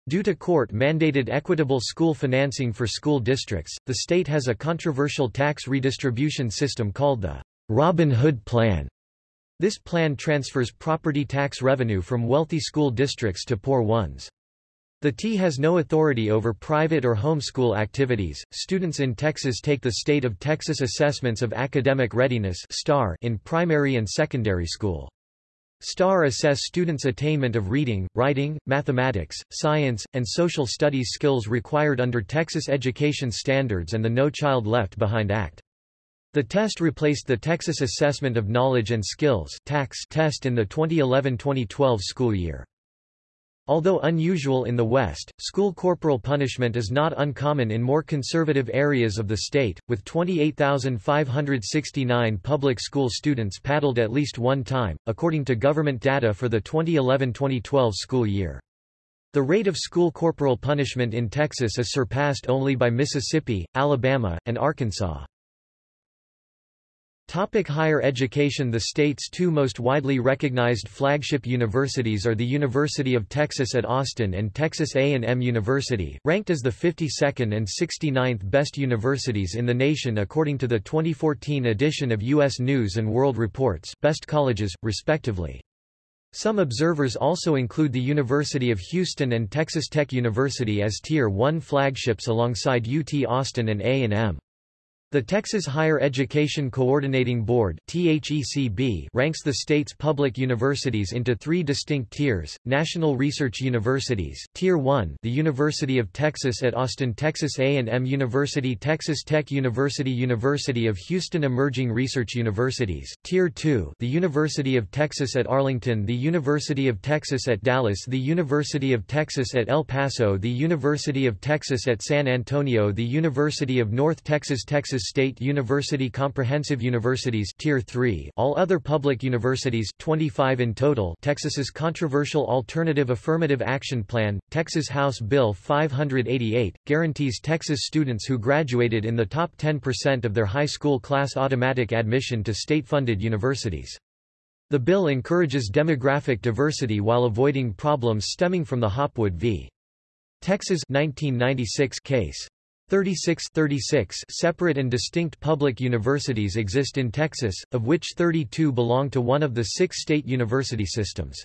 Speaker 1: Due to court-mandated equitable school financing for school districts, the state has a controversial tax redistribution system called the Robin Hood Plan. This plan transfers property tax revenue from wealthy school districts to poor ones. The T has no authority over private or homeschool activities. Students in Texas take the State of Texas Assessments of Academic Readiness (STAAR) in primary and secondary school. STAAR assess students' attainment of reading, writing, mathematics, science, and social studies skills required under Texas education standards and the No Child Left Behind Act. The test replaced the Texas Assessment of Knowledge and Skills test in the 2011-2012 school year. Although unusual in the West, school corporal punishment is not uncommon in more conservative areas of the state, with 28,569 public school students paddled at least one time, according to government data for the 2011-2012 school year. The rate of school corporal punishment in Texas is surpassed only by Mississippi, Alabama, and Arkansas. Topic higher education The state's two most widely recognized flagship universities are the University of Texas at Austin and Texas A&M University, ranked as the 52nd and 69th best universities in the nation according to the 2014 edition of U.S. News & World Report's Best Colleges, respectively. Some observers also include the University of Houston and Texas Tech University as Tier 1 flagships alongside UT Austin and A&M. The Texas Higher Education Coordinating Board ranks the state's public universities into three distinct tiers, National Research Universities Tier 1 the University of Texas at Austin Texas A&M University Texas Tech University University of Houston Emerging Research Universities Tier 2 the University of Texas at Arlington the University of Texas at Dallas the University of Texas at El Paso the University of Texas at San Antonio the University of North Texas Texas State University Comprehensive Universities Tier 3 all other public universities 25 in total Texas's controversial Alternative Affirmative Action Plan, Texas House Bill 588, guarantees Texas students who graduated in the top 10% of their high school class automatic admission to state-funded universities. The bill encourages demographic diversity while avoiding problems stemming from the Hopwood v. Texas 1996 case. 36, 36 separate and distinct public universities exist in Texas, of which 32 belong to one of the six state university systems.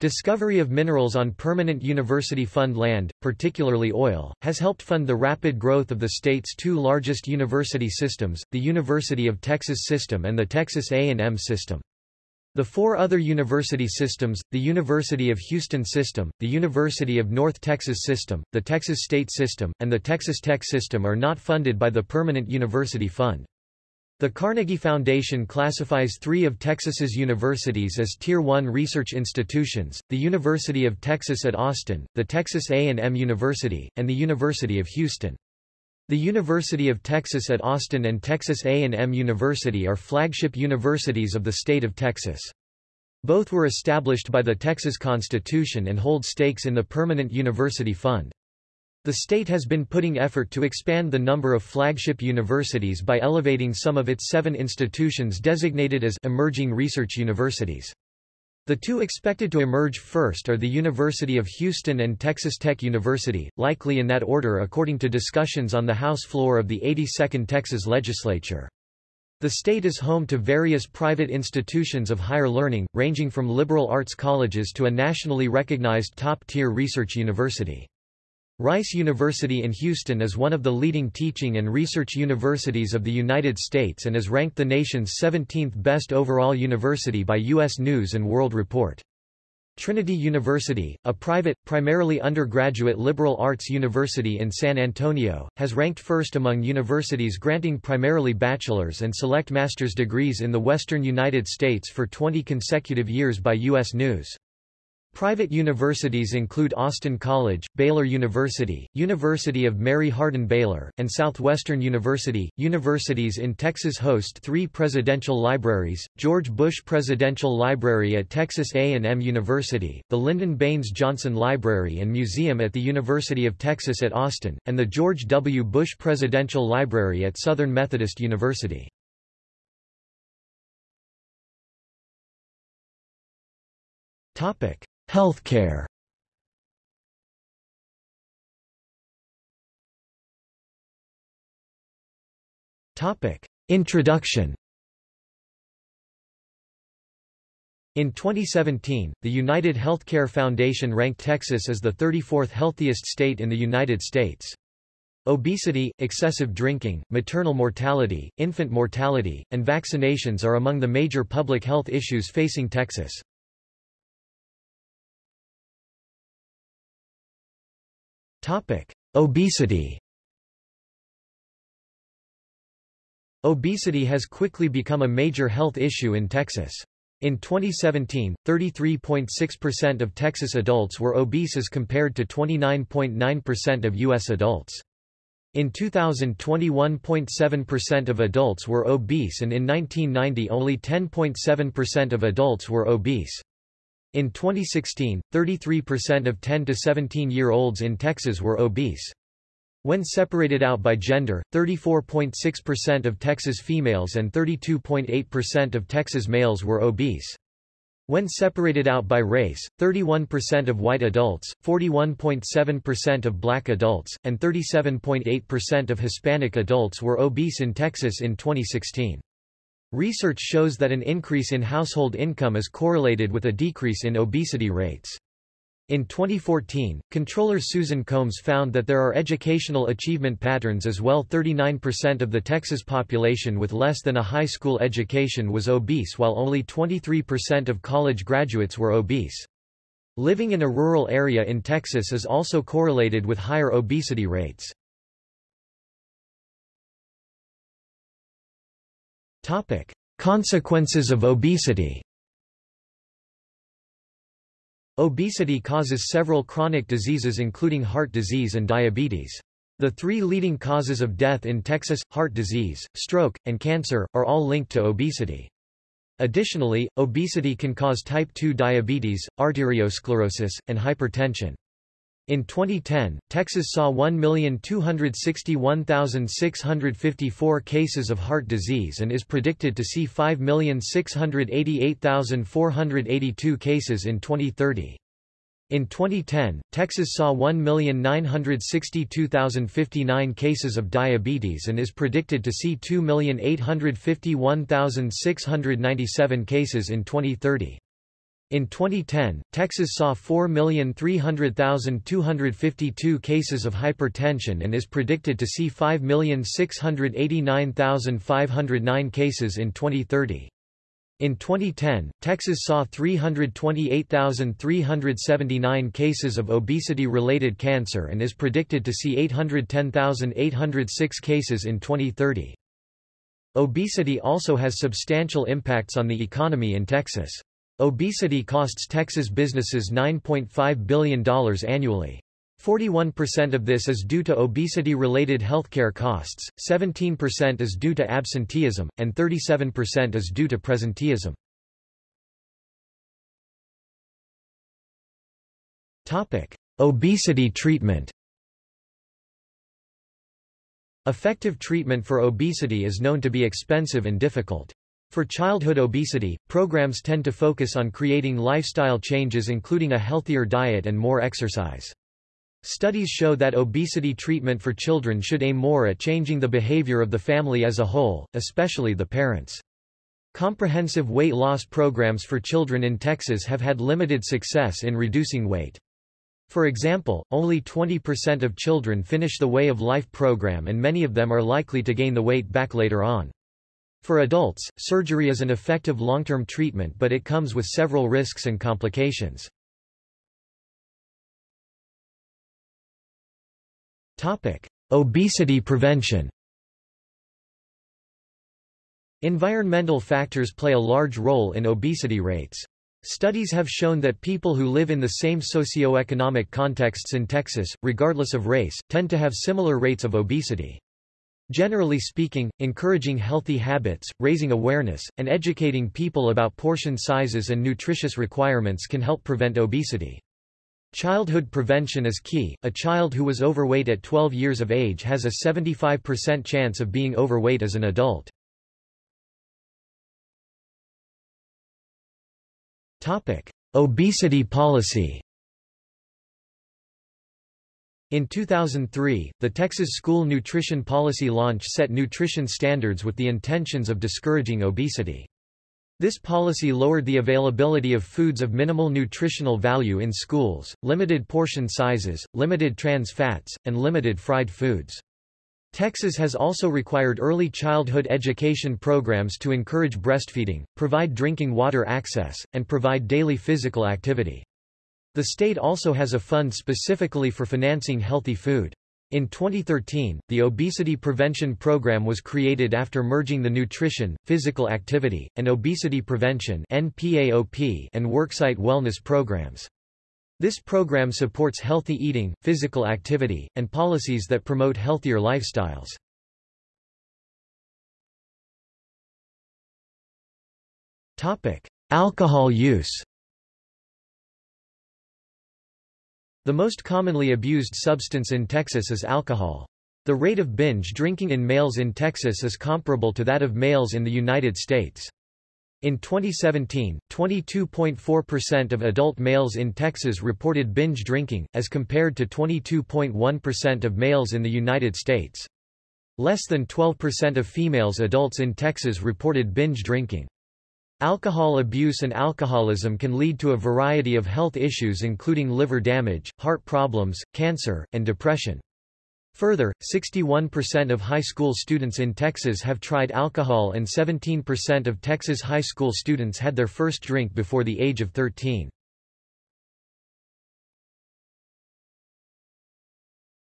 Speaker 1: Discovery of minerals on permanent university fund land, particularly oil, has helped fund the rapid growth of the state's two largest university systems, the University of Texas system and the Texas A&M system. The four other university systems, the University of Houston System, the University of North Texas System, the Texas State System, and the Texas Tech System are not funded by the Permanent University Fund. The Carnegie Foundation classifies three of Texas's universities as Tier 1 research institutions, the University of Texas at Austin, the Texas A&M University, and the University of Houston. The University of Texas at Austin and Texas A&M University are flagship universities of the state of Texas. Both were established by the Texas Constitution and hold stakes in the Permanent University Fund. The state has been putting effort to expand the number of flagship universities by elevating some of its seven institutions designated as emerging research universities. The two expected to emerge first are the University of Houston and Texas Tech University, likely in that order according to discussions on the House floor of the 82nd Texas legislature. The state is home to various private institutions of higher learning, ranging from liberal arts colleges to a nationally recognized top-tier research university. Rice University in Houston is one of the leading teaching and research universities of the United States and is ranked the nation's 17th best overall university by U.S. News & World Report. Trinity University, a private, primarily undergraduate liberal arts university in San Antonio, has ranked first among universities granting primarily bachelor's and select master's degrees in the western United States for 20 consecutive years by U.S. News. Private universities include Austin College, Baylor University, University of Mary Hardin Baylor, and Southwestern University. Universities in Texas host three presidential libraries, George Bush Presidential Library at Texas A&M University, the Lyndon Baines Johnson Library and Museum at the University of Texas at Austin, and the George W. Bush Presidential Library at Southern Methodist University. Topic. Healthcare Topic. Introduction In 2017, the United Healthcare Foundation ranked Texas as the 34th healthiest state in the United States. Obesity, excessive drinking, maternal mortality, infant mortality, and vaccinations are among the major public health issues facing Texas. Topic: Obesity. Obesity has quickly become a major health issue in Texas. In 2017, 33.6% of Texas adults were obese as compared to 29.9% of U.S. adults. In 2000 21.7% of adults were obese and in 1990 only 10.7% of adults were obese. In 2016, 33% of 10 to 17-year-olds in Texas were obese. When separated out by gender, 34.6% of Texas females and 32.8% of Texas males were obese. When separated out by race, 31% of white adults, 41.7% of black adults, and 37.8% of Hispanic adults were obese in Texas in 2016. Research shows that an increase in household income is correlated with a decrease in obesity rates. In 2014, comptroller Susan Combs found that there are educational achievement patterns as well 39% of the Texas population with less than a high school education was obese while only 23% of college graduates were obese. Living in a rural area in Texas is also correlated with higher obesity rates. Consequences of obesity Obesity causes several chronic diseases including heart disease and diabetes. The three leading causes of death in Texas, heart disease, stroke, and cancer, are all linked to obesity. Additionally, obesity can cause type 2 diabetes, arteriosclerosis, and hypertension. In 2010, Texas saw 1,261,654 cases of heart disease and is predicted to see 5,688,482 cases in 2030. In 2010, Texas saw 1,962,059 cases of diabetes and is predicted to see 2,851,697 cases in 2030. In 2010, Texas saw 4,300,252 cases of hypertension and is predicted to see 5,689,509 cases in 2030. In 2010, Texas saw 328,379 cases of obesity-related cancer and is predicted to see 810,806 cases in 2030. Obesity also has substantial impacts on the economy in Texas. Obesity costs Texas businesses $9.5 billion annually. 41% of this is due to obesity-related healthcare costs, 17% is due to absenteeism, and 37% is due to presenteeism. Topic: Obesity treatment Effective treatment for obesity is known to be expensive and difficult. For childhood obesity, programs tend to focus on creating lifestyle changes including a healthier diet and more exercise. Studies show that obesity treatment for children should aim more at changing the behavior of the family as a whole, especially the parents. Comprehensive weight loss programs for children in Texas have had limited success in reducing weight. For example, only 20% of children finish the Way of Life program and many of them are likely to gain the weight back later on. For adults, surgery is an effective long-term treatment but it comes with several risks and complications. Topic: Obesity prevention Environmental factors play a large role in obesity rates. Studies have shown that people who live in the same socio-economic contexts in Texas, regardless of race, tend to have similar rates of obesity. Generally speaking, encouraging healthy habits, raising awareness, and educating people about portion sizes and nutritious requirements can help prevent obesity. Childhood prevention is key. A child who was overweight at 12 years of age has a 75% chance of being overweight as an adult. Topic: Obesity policy. In 2003, the Texas School Nutrition Policy Launch set nutrition standards with the intentions of discouraging obesity. This policy lowered the availability of foods of minimal nutritional value in schools, limited portion sizes, limited trans fats, and limited fried foods. Texas has also required early childhood education programs to encourage breastfeeding, provide drinking water access, and provide daily physical activity. The state also has a fund specifically for financing healthy food. In 2013, the Obesity Prevention Program was created after merging the Nutrition, Physical Activity, and Obesity Prevention and Worksite Wellness programs. This program supports healthy eating, physical activity, and policies that promote healthier lifestyles. Alcohol use The most commonly abused substance in Texas is alcohol. The rate of binge drinking in males in Texas is comparable to that of males in the United States. In 2017, 22.4% of adult males in Texas reported binge drinking, as compared to 22.1% of males in the United States. Less than 12% of females adults in Texas reported binge drinking. Alcohol abuse and alcoholism can lead to a variety of health issues including liver damage, heart problems, cancer, and depression. Further, 61% of high school students in Texas have tried alcohol and 17% of Texas high school students had their first drink before the age of 13.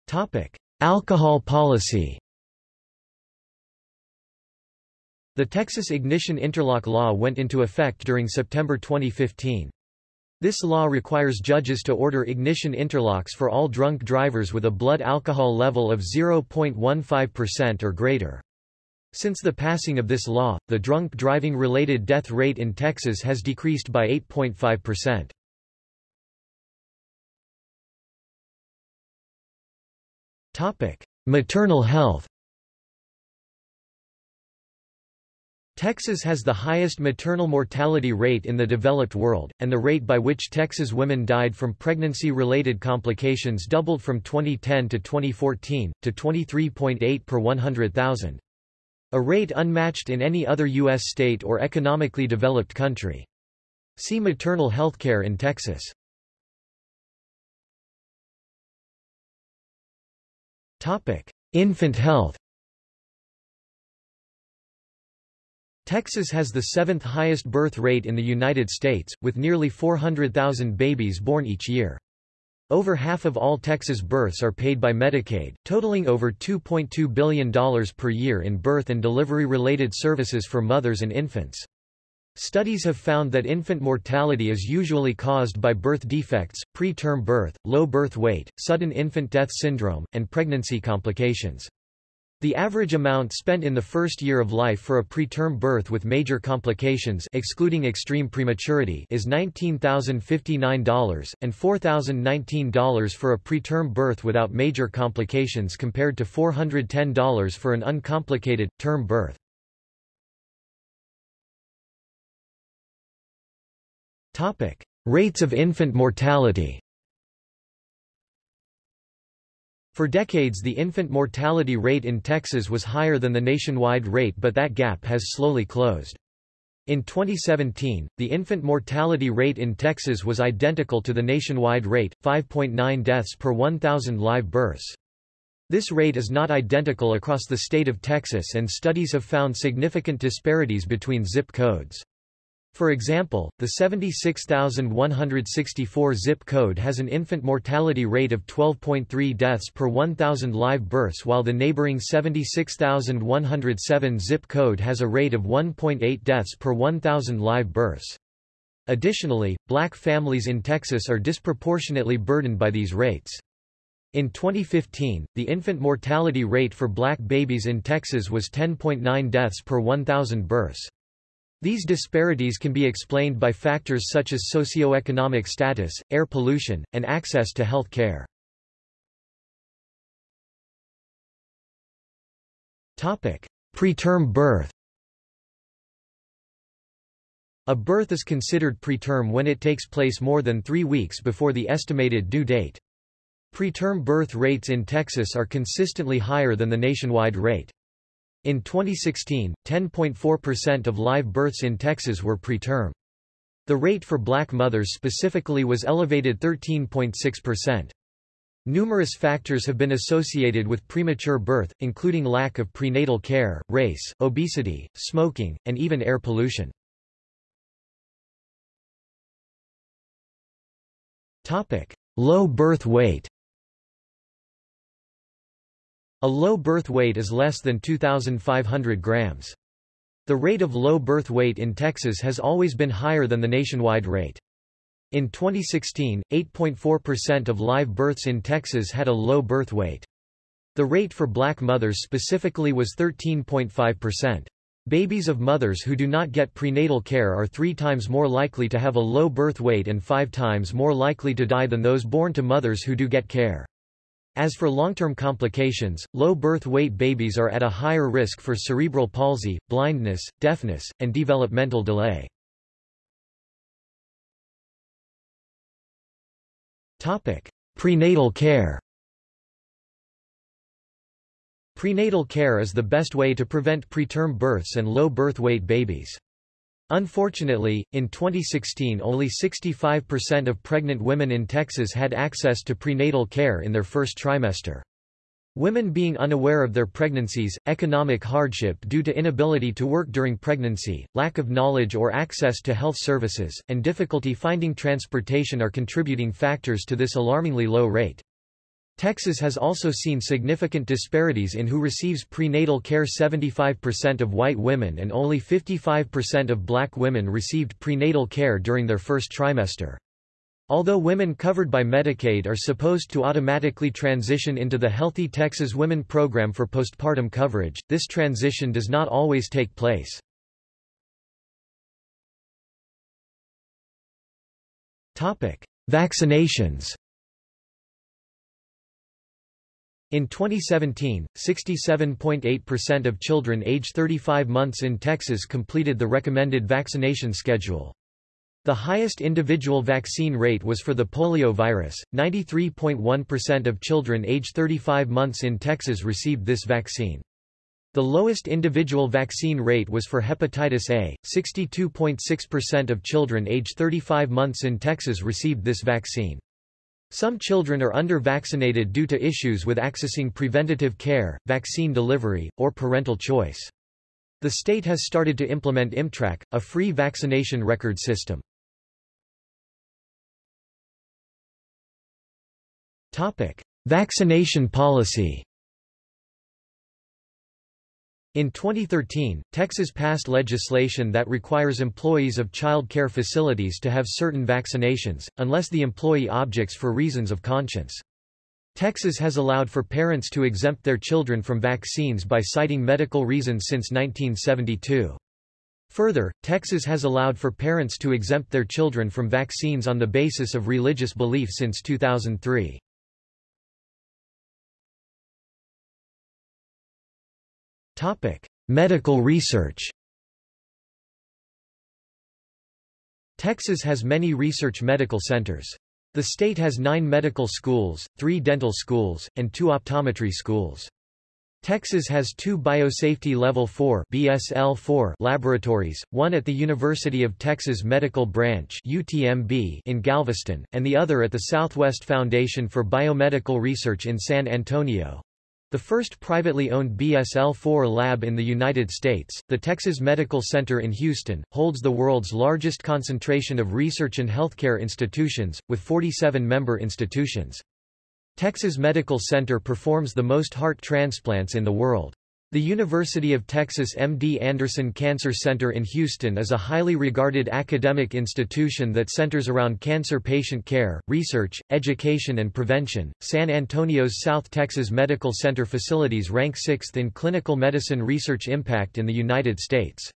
Speaker 1: Topic: Alcohol policy The Texas Ignition Interlock Law went into effect during September 2015. This law requires judges to order ignition interlocks for all drunk drivers with a blood alcohol level of 0.15% or greater. Since the passing of this law, the drunk driving-related death rate in Texas has decreased by 8.5%. Maternal health Texas has the highest maternal mortality rate in the developed world, and the rate by which Texas women died from pregnancy-related complications doubled from 2010 to 2014, to 23.8 per 100,000. A rate unmatched in any other U.S. state or economically developed country. See maternal health care in Texas. Infant health Texas has the seventh highest birth rate in the United States, with nearly 400,000 babies born each year. Over half of all Texas births are paid by Medicaid, totaling over $2.2 billion per year in birth and delivery-related services for mothers and infants. Studies have found that infant mortality is usually caused by birth defects, preterm birth, low birth weight, sudden infant death syndrome, and pregnancy complications. The average amount spent in the first year of life for a preterm birth with major complications excluding extreme prematurity is $19,059, and $4,019 for a preterm birth without major complications compared to $410 for an uncomplicated, term birth. Rates of infant mortality For decades the infant mortality rate in Texas was higher than the nationwide rate but that gap has slowly closed. In 2017, the infant mortality rate in Texas was identical to the nationwide rate, 5.9 deaths per 1,000 live births. This rate is not identical across the state of Texas and studies have found significant disparities between zip codes. For example, the 76164 zip code has an infant mortality rate of 12.3 deaths per 1,000 live births while the neighboring 76107 zip code has a rate of 1.8 deaths per 1,000 live births. Additionally, black families in Texas are disproportionately burdened by these rates. In 2015, the infant mortality rate for black babies in Texas was 10.9 deaths per 1,000 births. These disparities can be explained by factors such as socioeconomic status, air pollution, and access to health care. Preterm birth A birth is considered preterm when it takes place more than three weeks before the estimated due date. Preterm birth rates in Texas are consistently higher than the nationwide rate. In 2016, 10.4% of live births in Texas were preterm. The rate for black mothers specifically was elevated 13.6%. Numerous factors have been associated with premature birth, including lack of prenatal care, race, obesity, smoking, and even air pollution. Low birth weight A low birth weight is less than 2,500 grams. The rate of low birth weight in Texas has always been higher than the nationwide rate. In 2016, 8.4% of live births in Texas had a low birth weight. The rate for black mothers specifically was 13.5%. Babies of mothers who do not get prenatal care are three times more likely to have a low birth weight and five times more likely to die than those born to mothers who do get care. As for long-term complications, low birth weight babies are at a higher risk for cerebral palsy, blindness, deafness, and developmental delay. Topic: Prenatal care Prenatal care is the best way to prevent preterm births and low birth weight babies. Unfortunately, in 2016 only 65% of pregnant women in Texas had access to prenatal care in their first trimester. Women being unaware of their pregnancies, economic hardship due to inability to work during pregnancy, lack of knowledge or access to health services, and difficulty finding transportation are contributing factors to this alarmingly low rate. Texas has also seen significant disparities in who receives prenatal care 75% of white women and only 55% of black women received prenatal care during their first trimester. Although women covered by Medicaid are supposed to automatically transition into the Healthy Texas Women program for postpartum coverage, this transition does not always take place. Vaccinations in 2017, 67.8% of children age 35 months in Texas completed the recommended vaccination schedule. The highest individual vaccine rate was for the polio virus. 93.1% of children age 35 months in Texas received this vaccine. The lowest individual vaccine rate was for hepatitis A. 62.6% of children age 35 months in Texas received this vaccine. Some children are under-vaccinated due to issues with accessing preventative care, vaccine delivery, or parental choice. The state has started to implement ImmTrac, a free vaccination record system. Vaccination policy in 2013, Texas passed legislation that requires employees of child care facilities to have certain vaccinations, unless the employee objects for reasons of conscience. Texas has allowed for parents to exempt their children from vaccines by citing medical reasons since 1972. Further, Texas has allowed for parents to exempt their children from vaccines on the basis of religious belief since 2003. Topic: Medical research. Texas has many research medical centers. The state has nine medical schools, three dental schools, and two optometry schools. Texas has two Biosafety Level 4 BSL-4 laboratories, one at the University of Texas Medical Branch UTMB in Galveston, and the other at the Southwest Foundation for Biomedical Research in San Antonio. The first privately owned BSL-4 lab in the United States, the Texas Medical Center in Houston, holds the world's largest concentration of research and healthcare institutions, with 47 member institutions. Texas Medical Center performs the most heart transplants in the world. The University of Texas MD Anderson Cancer Center in Houston is a highly regarded academic institution that centers around cancer patient care, research, education and prevention. San Antonio's South Texas Medical Center facilities rank 6th in clinical medicine research impact in the United States.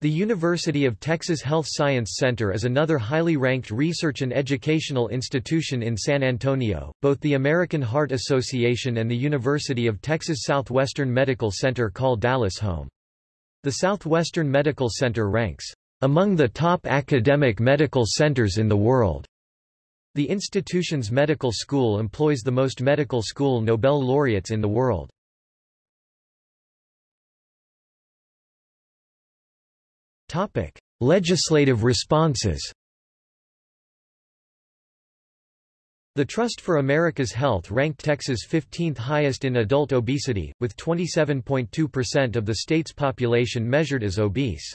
Speaker 1: The University of Texas Health Science Center is another highly ranked research and educational institution in San Antonio. Both the American Heart Association and the University of Texas Southwestern Medical Center call Dallas home. The Southwestern Medical Center ranks among the top academic medical centers in the world. The institution's medical school employs the most medical school Nobel laureates in the world. Topic: Legislative responses. The Trust for America's Health ranked Texas 15th highest in adult obesity, with 27.2% of the state's population measured as obese.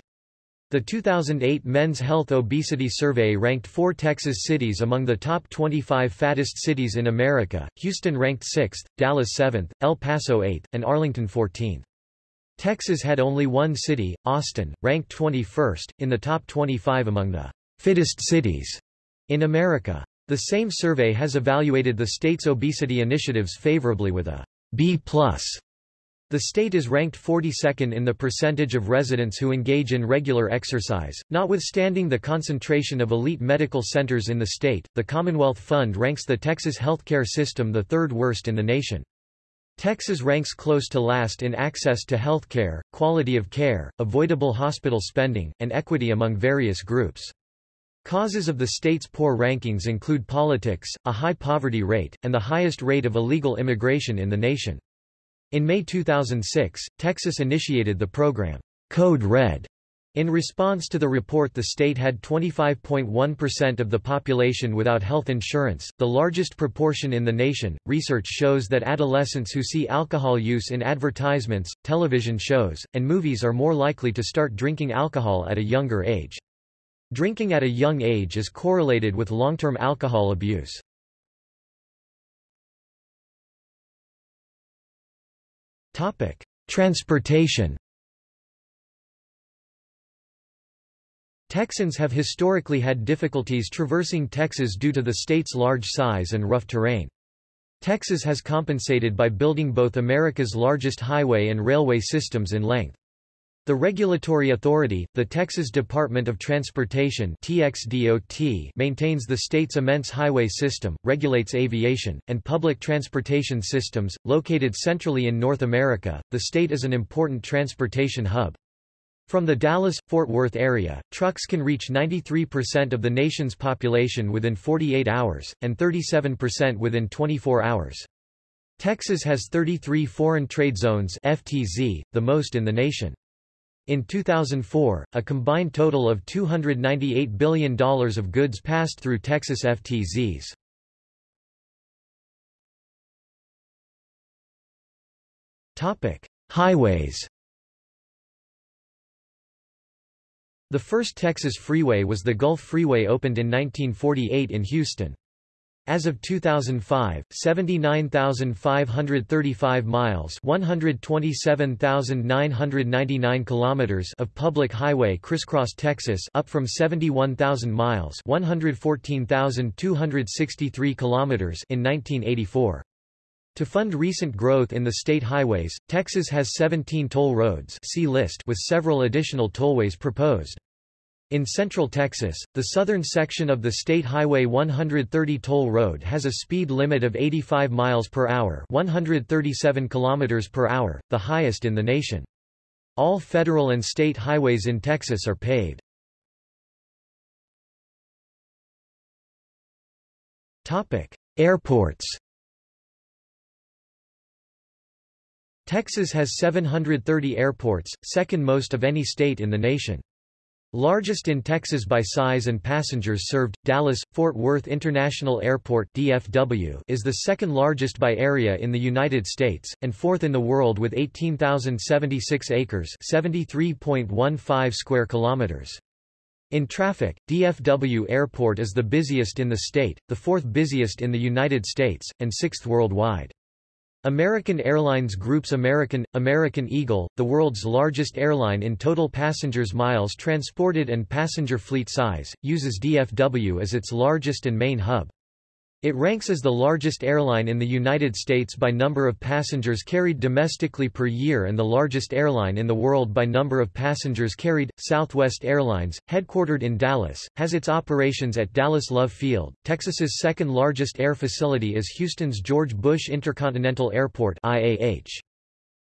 Speaker 1: The 2008 Men's Health Obesity Survey ranked four Texas cities among the top 25 fattest cities in America, Houston ranked 6th, Dallas 7th, El Paso 8th, and Arlington 14th. Texas had only one city, Austin, ranked 21st, in the top 25 among the fittest cities in America. The same survey has evaluated the state's obesity initiatives favorably with a B+. The state is ranked 42nd in the percentage of residents who engage in regular exercise. Notwithstanding the concentration of elite medical centers in the state, the Commonwealth Fund ranks the Texas healthcare system the third worst in the nation. Texas ranks close to last in access to health care, quality of care, avoidable hospital spending, and equity among various groups. Causes of the state's poor rankings include politics, a high poverty rate, and the highest rate of illegal immigration in the nation. In May 2006, Texas initiated the program, Code Red. In response to the report the state had 25.1% of the population without health insurance, the largest proportion in the nation. Research shows that adolescents who see alcohol use in advertisements, television shows, and movies are more likely to start drinking alcohol at a younger age. Drinking at a young age is correlated with long-term alcohol abuse. Transportation Texans have historically had difficulties traversing Texas due to the state's large size and rough terrain. Texas has compensated by building both America's largest highway and railway systems in length. The regulatory authority, the Texas Department of Transportation TXDOT, maintains the state's immense highway system, regulates aviation, and public transportation systems. Located centrally in North America, the state is an important transportation hub. From the Dallas-Fort Worth area, trucks can reach 93% of the nation's population within 48 hours, and 37% within 24 hours. Texas has 33 Foreign Trade Zones FTZ, the most in the nation. In 2004, a combined total of $298 billion of goods passed through Texas FTZs. Highways The first Texas freeway was the Gulf Freeway opened in 1948 in Houston. As of 2005, 79,535 miles, 127,999 kilometers of public highway crisscross Texas, up from 71,000 miles, 114,263 kilometers in 1984. To fund recent growth in the state highways, Texas has 17 toll roads see list with several additional tollways proposed. In central Texas, the southern section of the State Highway 130 toll road has a speed limit of 85 miles per hour, 137 kilometers per hour, the highest in the nation. All federal and state highways in Texas are paved. Topic: Airports. Texas has 730 airports, second most of any state in the nation. Largest in Texas by size and passengers served, Dallas-Fort Worth International Airport DFW is the second largest by area in the United States, and fourth in the world with 18,076 acres 73.15 square kilometers. In traffic, DFW Airport is the busiest in the state, the fourth busiest in the United States, and sixth worldwide. American Airlines Group's American, American Eagle, the world's largest airline in total passengers miles transported and passenger fleet size, uses DFW as its largest and main hub. It ranks as the largest airline in the United States by number of passengers carried domestically per year and the largest airline in the world by number of passengers carried. Southwest Airlines, headquartered in Dallas, has its operations at Dallas Love Field. Texas's second largest air facility is Houston's George Bush Intercontinental Airport (IAH).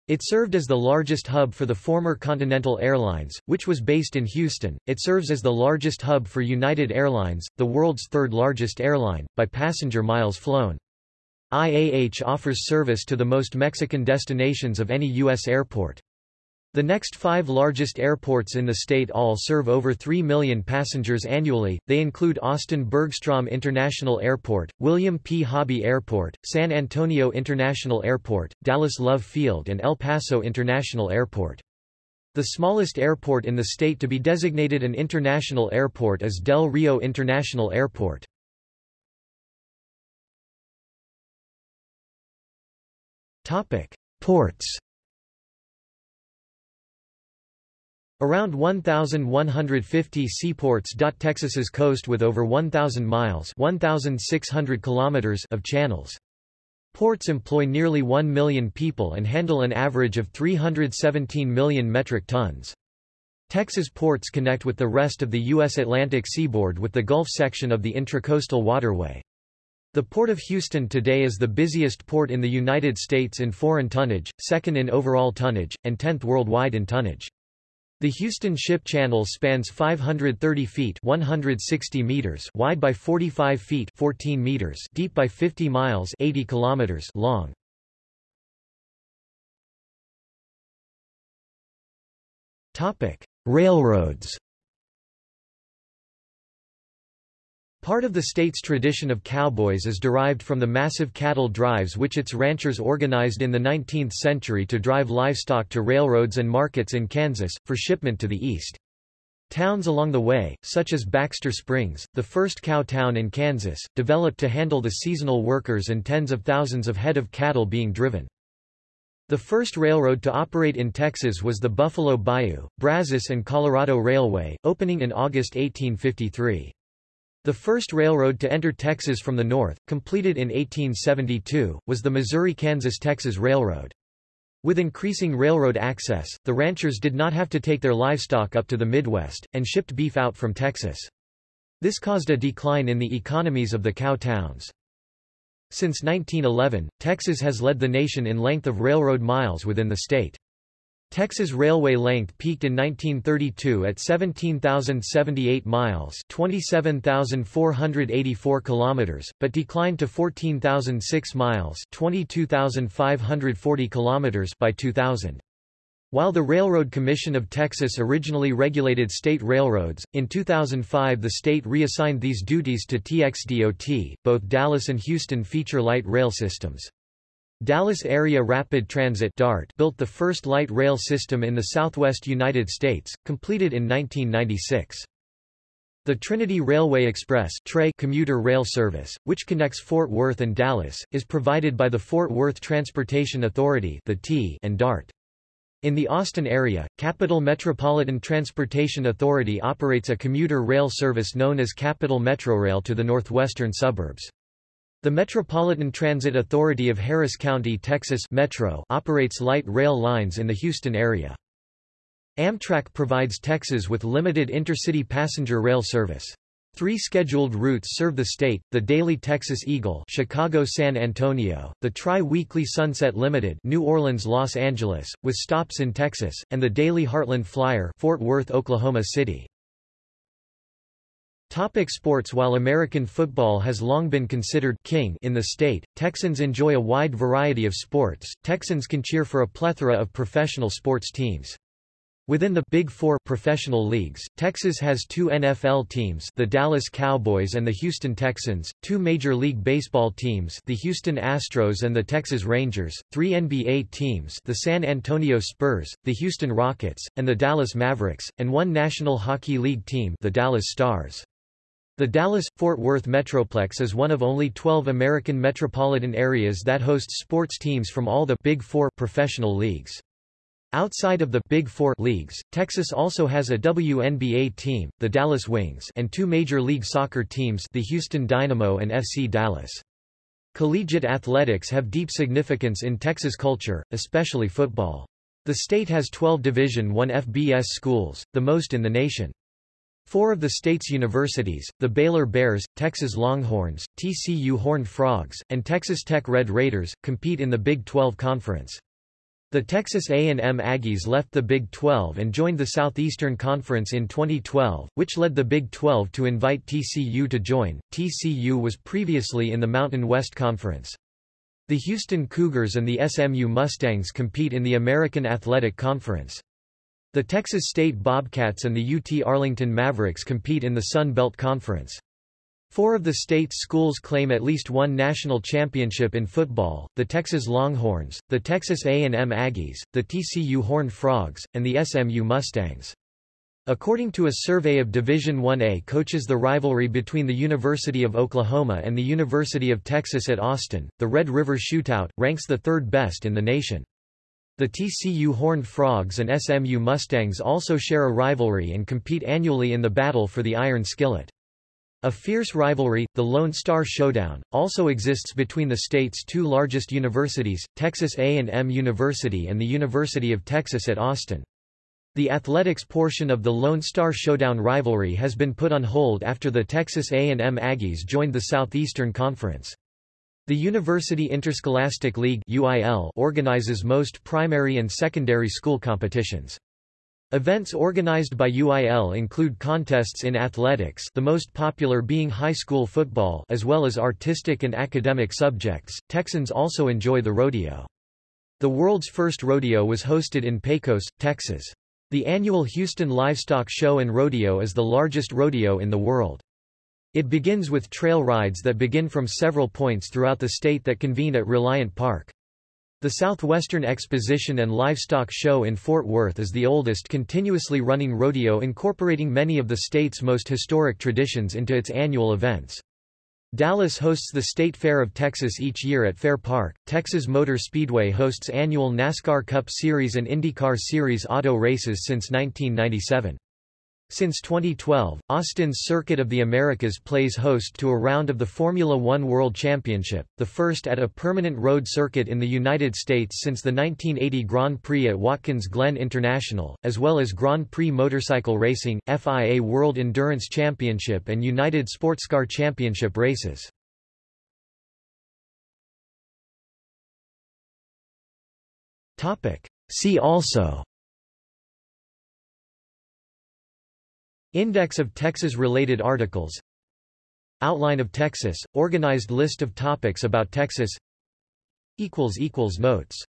Speaker 1: It served as the largest hub for the former Continental Airlines, which was based in Houston. It serves as the largest hub for United Airlines, the world's third largest airline, by passenger miles flown. IAH offers service to the most Mexican destinations of any U.S. airport. The next five largest airports in the state all serve over 3 million passengers annually, they include Austin Bergstrom International Airport, William P. Hobby Airport, San Antonio International Airport, Dallas Love Field and El Paso International Airport. The smallest airport in the state to be designated an international airport is Del Rio International Airport. Ports Around 1,150 seaports dot Texas's coast with over 1,000 miles 1,600 kilometers of channels. Ports employ nearly 1 million people and handle an average of 317 million metric tons. Texas ports connect with the rest of the U.S. Atlantic seaboard with the Gulf section of the Intracoastal Waterway. The Port of Houston today is the busiest port in the United States in foreign tonnage, second in overall tonnage, and 10th worldwide in tonnage. The Houston Ship Channel spans 530 feet 160 meters wide by 45 feet 14 meters deep by 50 miles 80 kilometers long. Topic: Railroads Part of the state's tradition of cowboys is derived from the massive cattle drives which its ranchers organized in the 19th century to drive livestock to railroads and markets in Kansas, for shipment to the east. Towns along the way, such as Baxter Springs, the first cow town in Kansas, developed to handle the seasonal workers and tens of thousands of head of cattle being driven. The first railroad to operate in Texas was the Buffalo Bayou, Brazos and Colorado Railway, opening in August 1853. The first railroad to enter Texas from the north, completed in 1872, was the Missouri-Kansas-Texas Railroad. With increasing railroad access, the ranchers did not have to take their livestock up to the Midwest, and shipped beef out from Texas. This caused a decline in the economies of the cow towns. Since 1911, Texas has led the nation in length of railroad miles within the state. Texas railway length peaked in 1932 at 17,078 miles, 27,484 kilometers, but declined to 14,006 miles, 22,540 kilometers by 2000. While the Railroad Commission of Texas originally regulated state railroads, in 2005 the state reassigned these duties to TxDOT. Both Dallas and Houston feature light rail systems. Dallas Area Rapid Transit DART built the first light rail system in the southwest United States, completed in 1996. The Trinity Railway Express commuter rail service, which connects Fort Worth and Dallas, is provided by the Fort Worth Transportation Authority the T and DART. In the Austin area, Capital Metropolitan Transportation Authority operates a commuter rail service known as Capital Metrorail to the northwestern suburbs. The Metropolitan Transit Authority of Harris County, Texas Metro operates light rail lines in the Houston area. Amtrak provides Texas with limited intercity passenger rail service. Three scheduled routes serve the state, the Daily Texas Eagle Chicago-San Antonio, the Tri-Weekly Sunset Limited New Orleans-Los Angeles, with stops in Texas, and the Daily Heartland Flyer Fort Worth, Oklahoma City. Topic sports While American football has long been considered king in the state, Texans enjoy a wide variety of sports. Texans can cheer for a plethora of professional sports teams. Within the Big Four professional leagues, Texas has two NFL teams the Dallas Cowboys and the Houston Texans, two Major League Baseball teams the Houston Astros and the Texas Rangers, three NBA teams the San Antonio Spurs, the Houston Rockets, and the Dallas Mavericks, and one National Hockey League team the Dallas Stars. The Dallas-Fort Worth Metroplex is one of only 12 American metropolitan areas that hosts sports teams from all the Big Four professional leagues. Outside of the Big Four leagues, Texas also has a WNBA team, the Dallas Wings and two Major League Soccer teams the Houston Dynamo and FC Dallas. Collegiate athletics have deep significance in Texas culture, especially football. The state has 12 Division I FBS schools, the most in the nation. Four of the state's universities, the Baylor Bears, Texas Longhorns, TCU Horned Frogs, and Texas Tech Red Raiders, compete in the Big 12 Conference. The Texas A&M Aggies left the Big 12 and joined the Southeastern Conference in 2012, which led the Big 12 to invite TCU to join. TCU was previously in the Mountain West Conference. The Houston Cougars and the SMU Mustangs compete in the American Athletic Conference. The Texas State Bobcats and the UT Arlington Mavericks compete in the Sun Belt Conference. Four of the state's schools claim at least one national championship in football, the Texas Longhorns, the Texas A&M Aggies, the TCU Horned Frogs, and the SMU Mustangs. According to a survey of Division 1A coaches the rivalry between the University of Oklahoma and the University of Texas at Austin, the Red River Shootout, ranks the third best in the nation. The TCU Horned Frogs and SMU Mustangs also share a rivalry and compete annually in the battle for the Iron Skillet. A fierce rivalry, the Lone Star Showdown, also exists between the state's two largest universities, Texas A&M University and the University of Texas at Austin. The athletics portion of the Lone Star Showdown rivalry has been put on hold after the Texas A&M Aggies joined the Southeastern Conference. The University Interscholastic League UIL organizes most primary and secondary school competitions. Events organized by UIL include contests in athletics the most popular being high school football as well as artistic and academic subjects. Texans also enjoy the rodeo. The world's first rodeo was hosted in Pecos, Texas. The annual Houston Livestock Show and Rodeo is the largest rodeo in the world. It begins with trail rides that begin from several points throughout the state that convene at Reliant Park. The Southwestern Exposition and Livestock Show in Fort Worth is the oldest continuously running rodeo incorporating many of the state's most historic traditions into its annual events. Dallas hosts the State Fair of Texas each year at Fair Park. Texas Motor Speedway hosts annual NASCAR Cup Series and IndyCar Series auto races since 1997. Since 2012, Austin's Circuit of the Americas plays host to a round of the Formula One World Championship, the first at a permanent road circuit in the United States since the 1980 Grand Prix at Watkins Glen International, as well as Grand Prix Motorcycle Racing, FIA World Endurance Championship and United Sportscar Championship races. See also Index of Texas-related articles. Outline of Texas, organized list of topics about Texas. Notes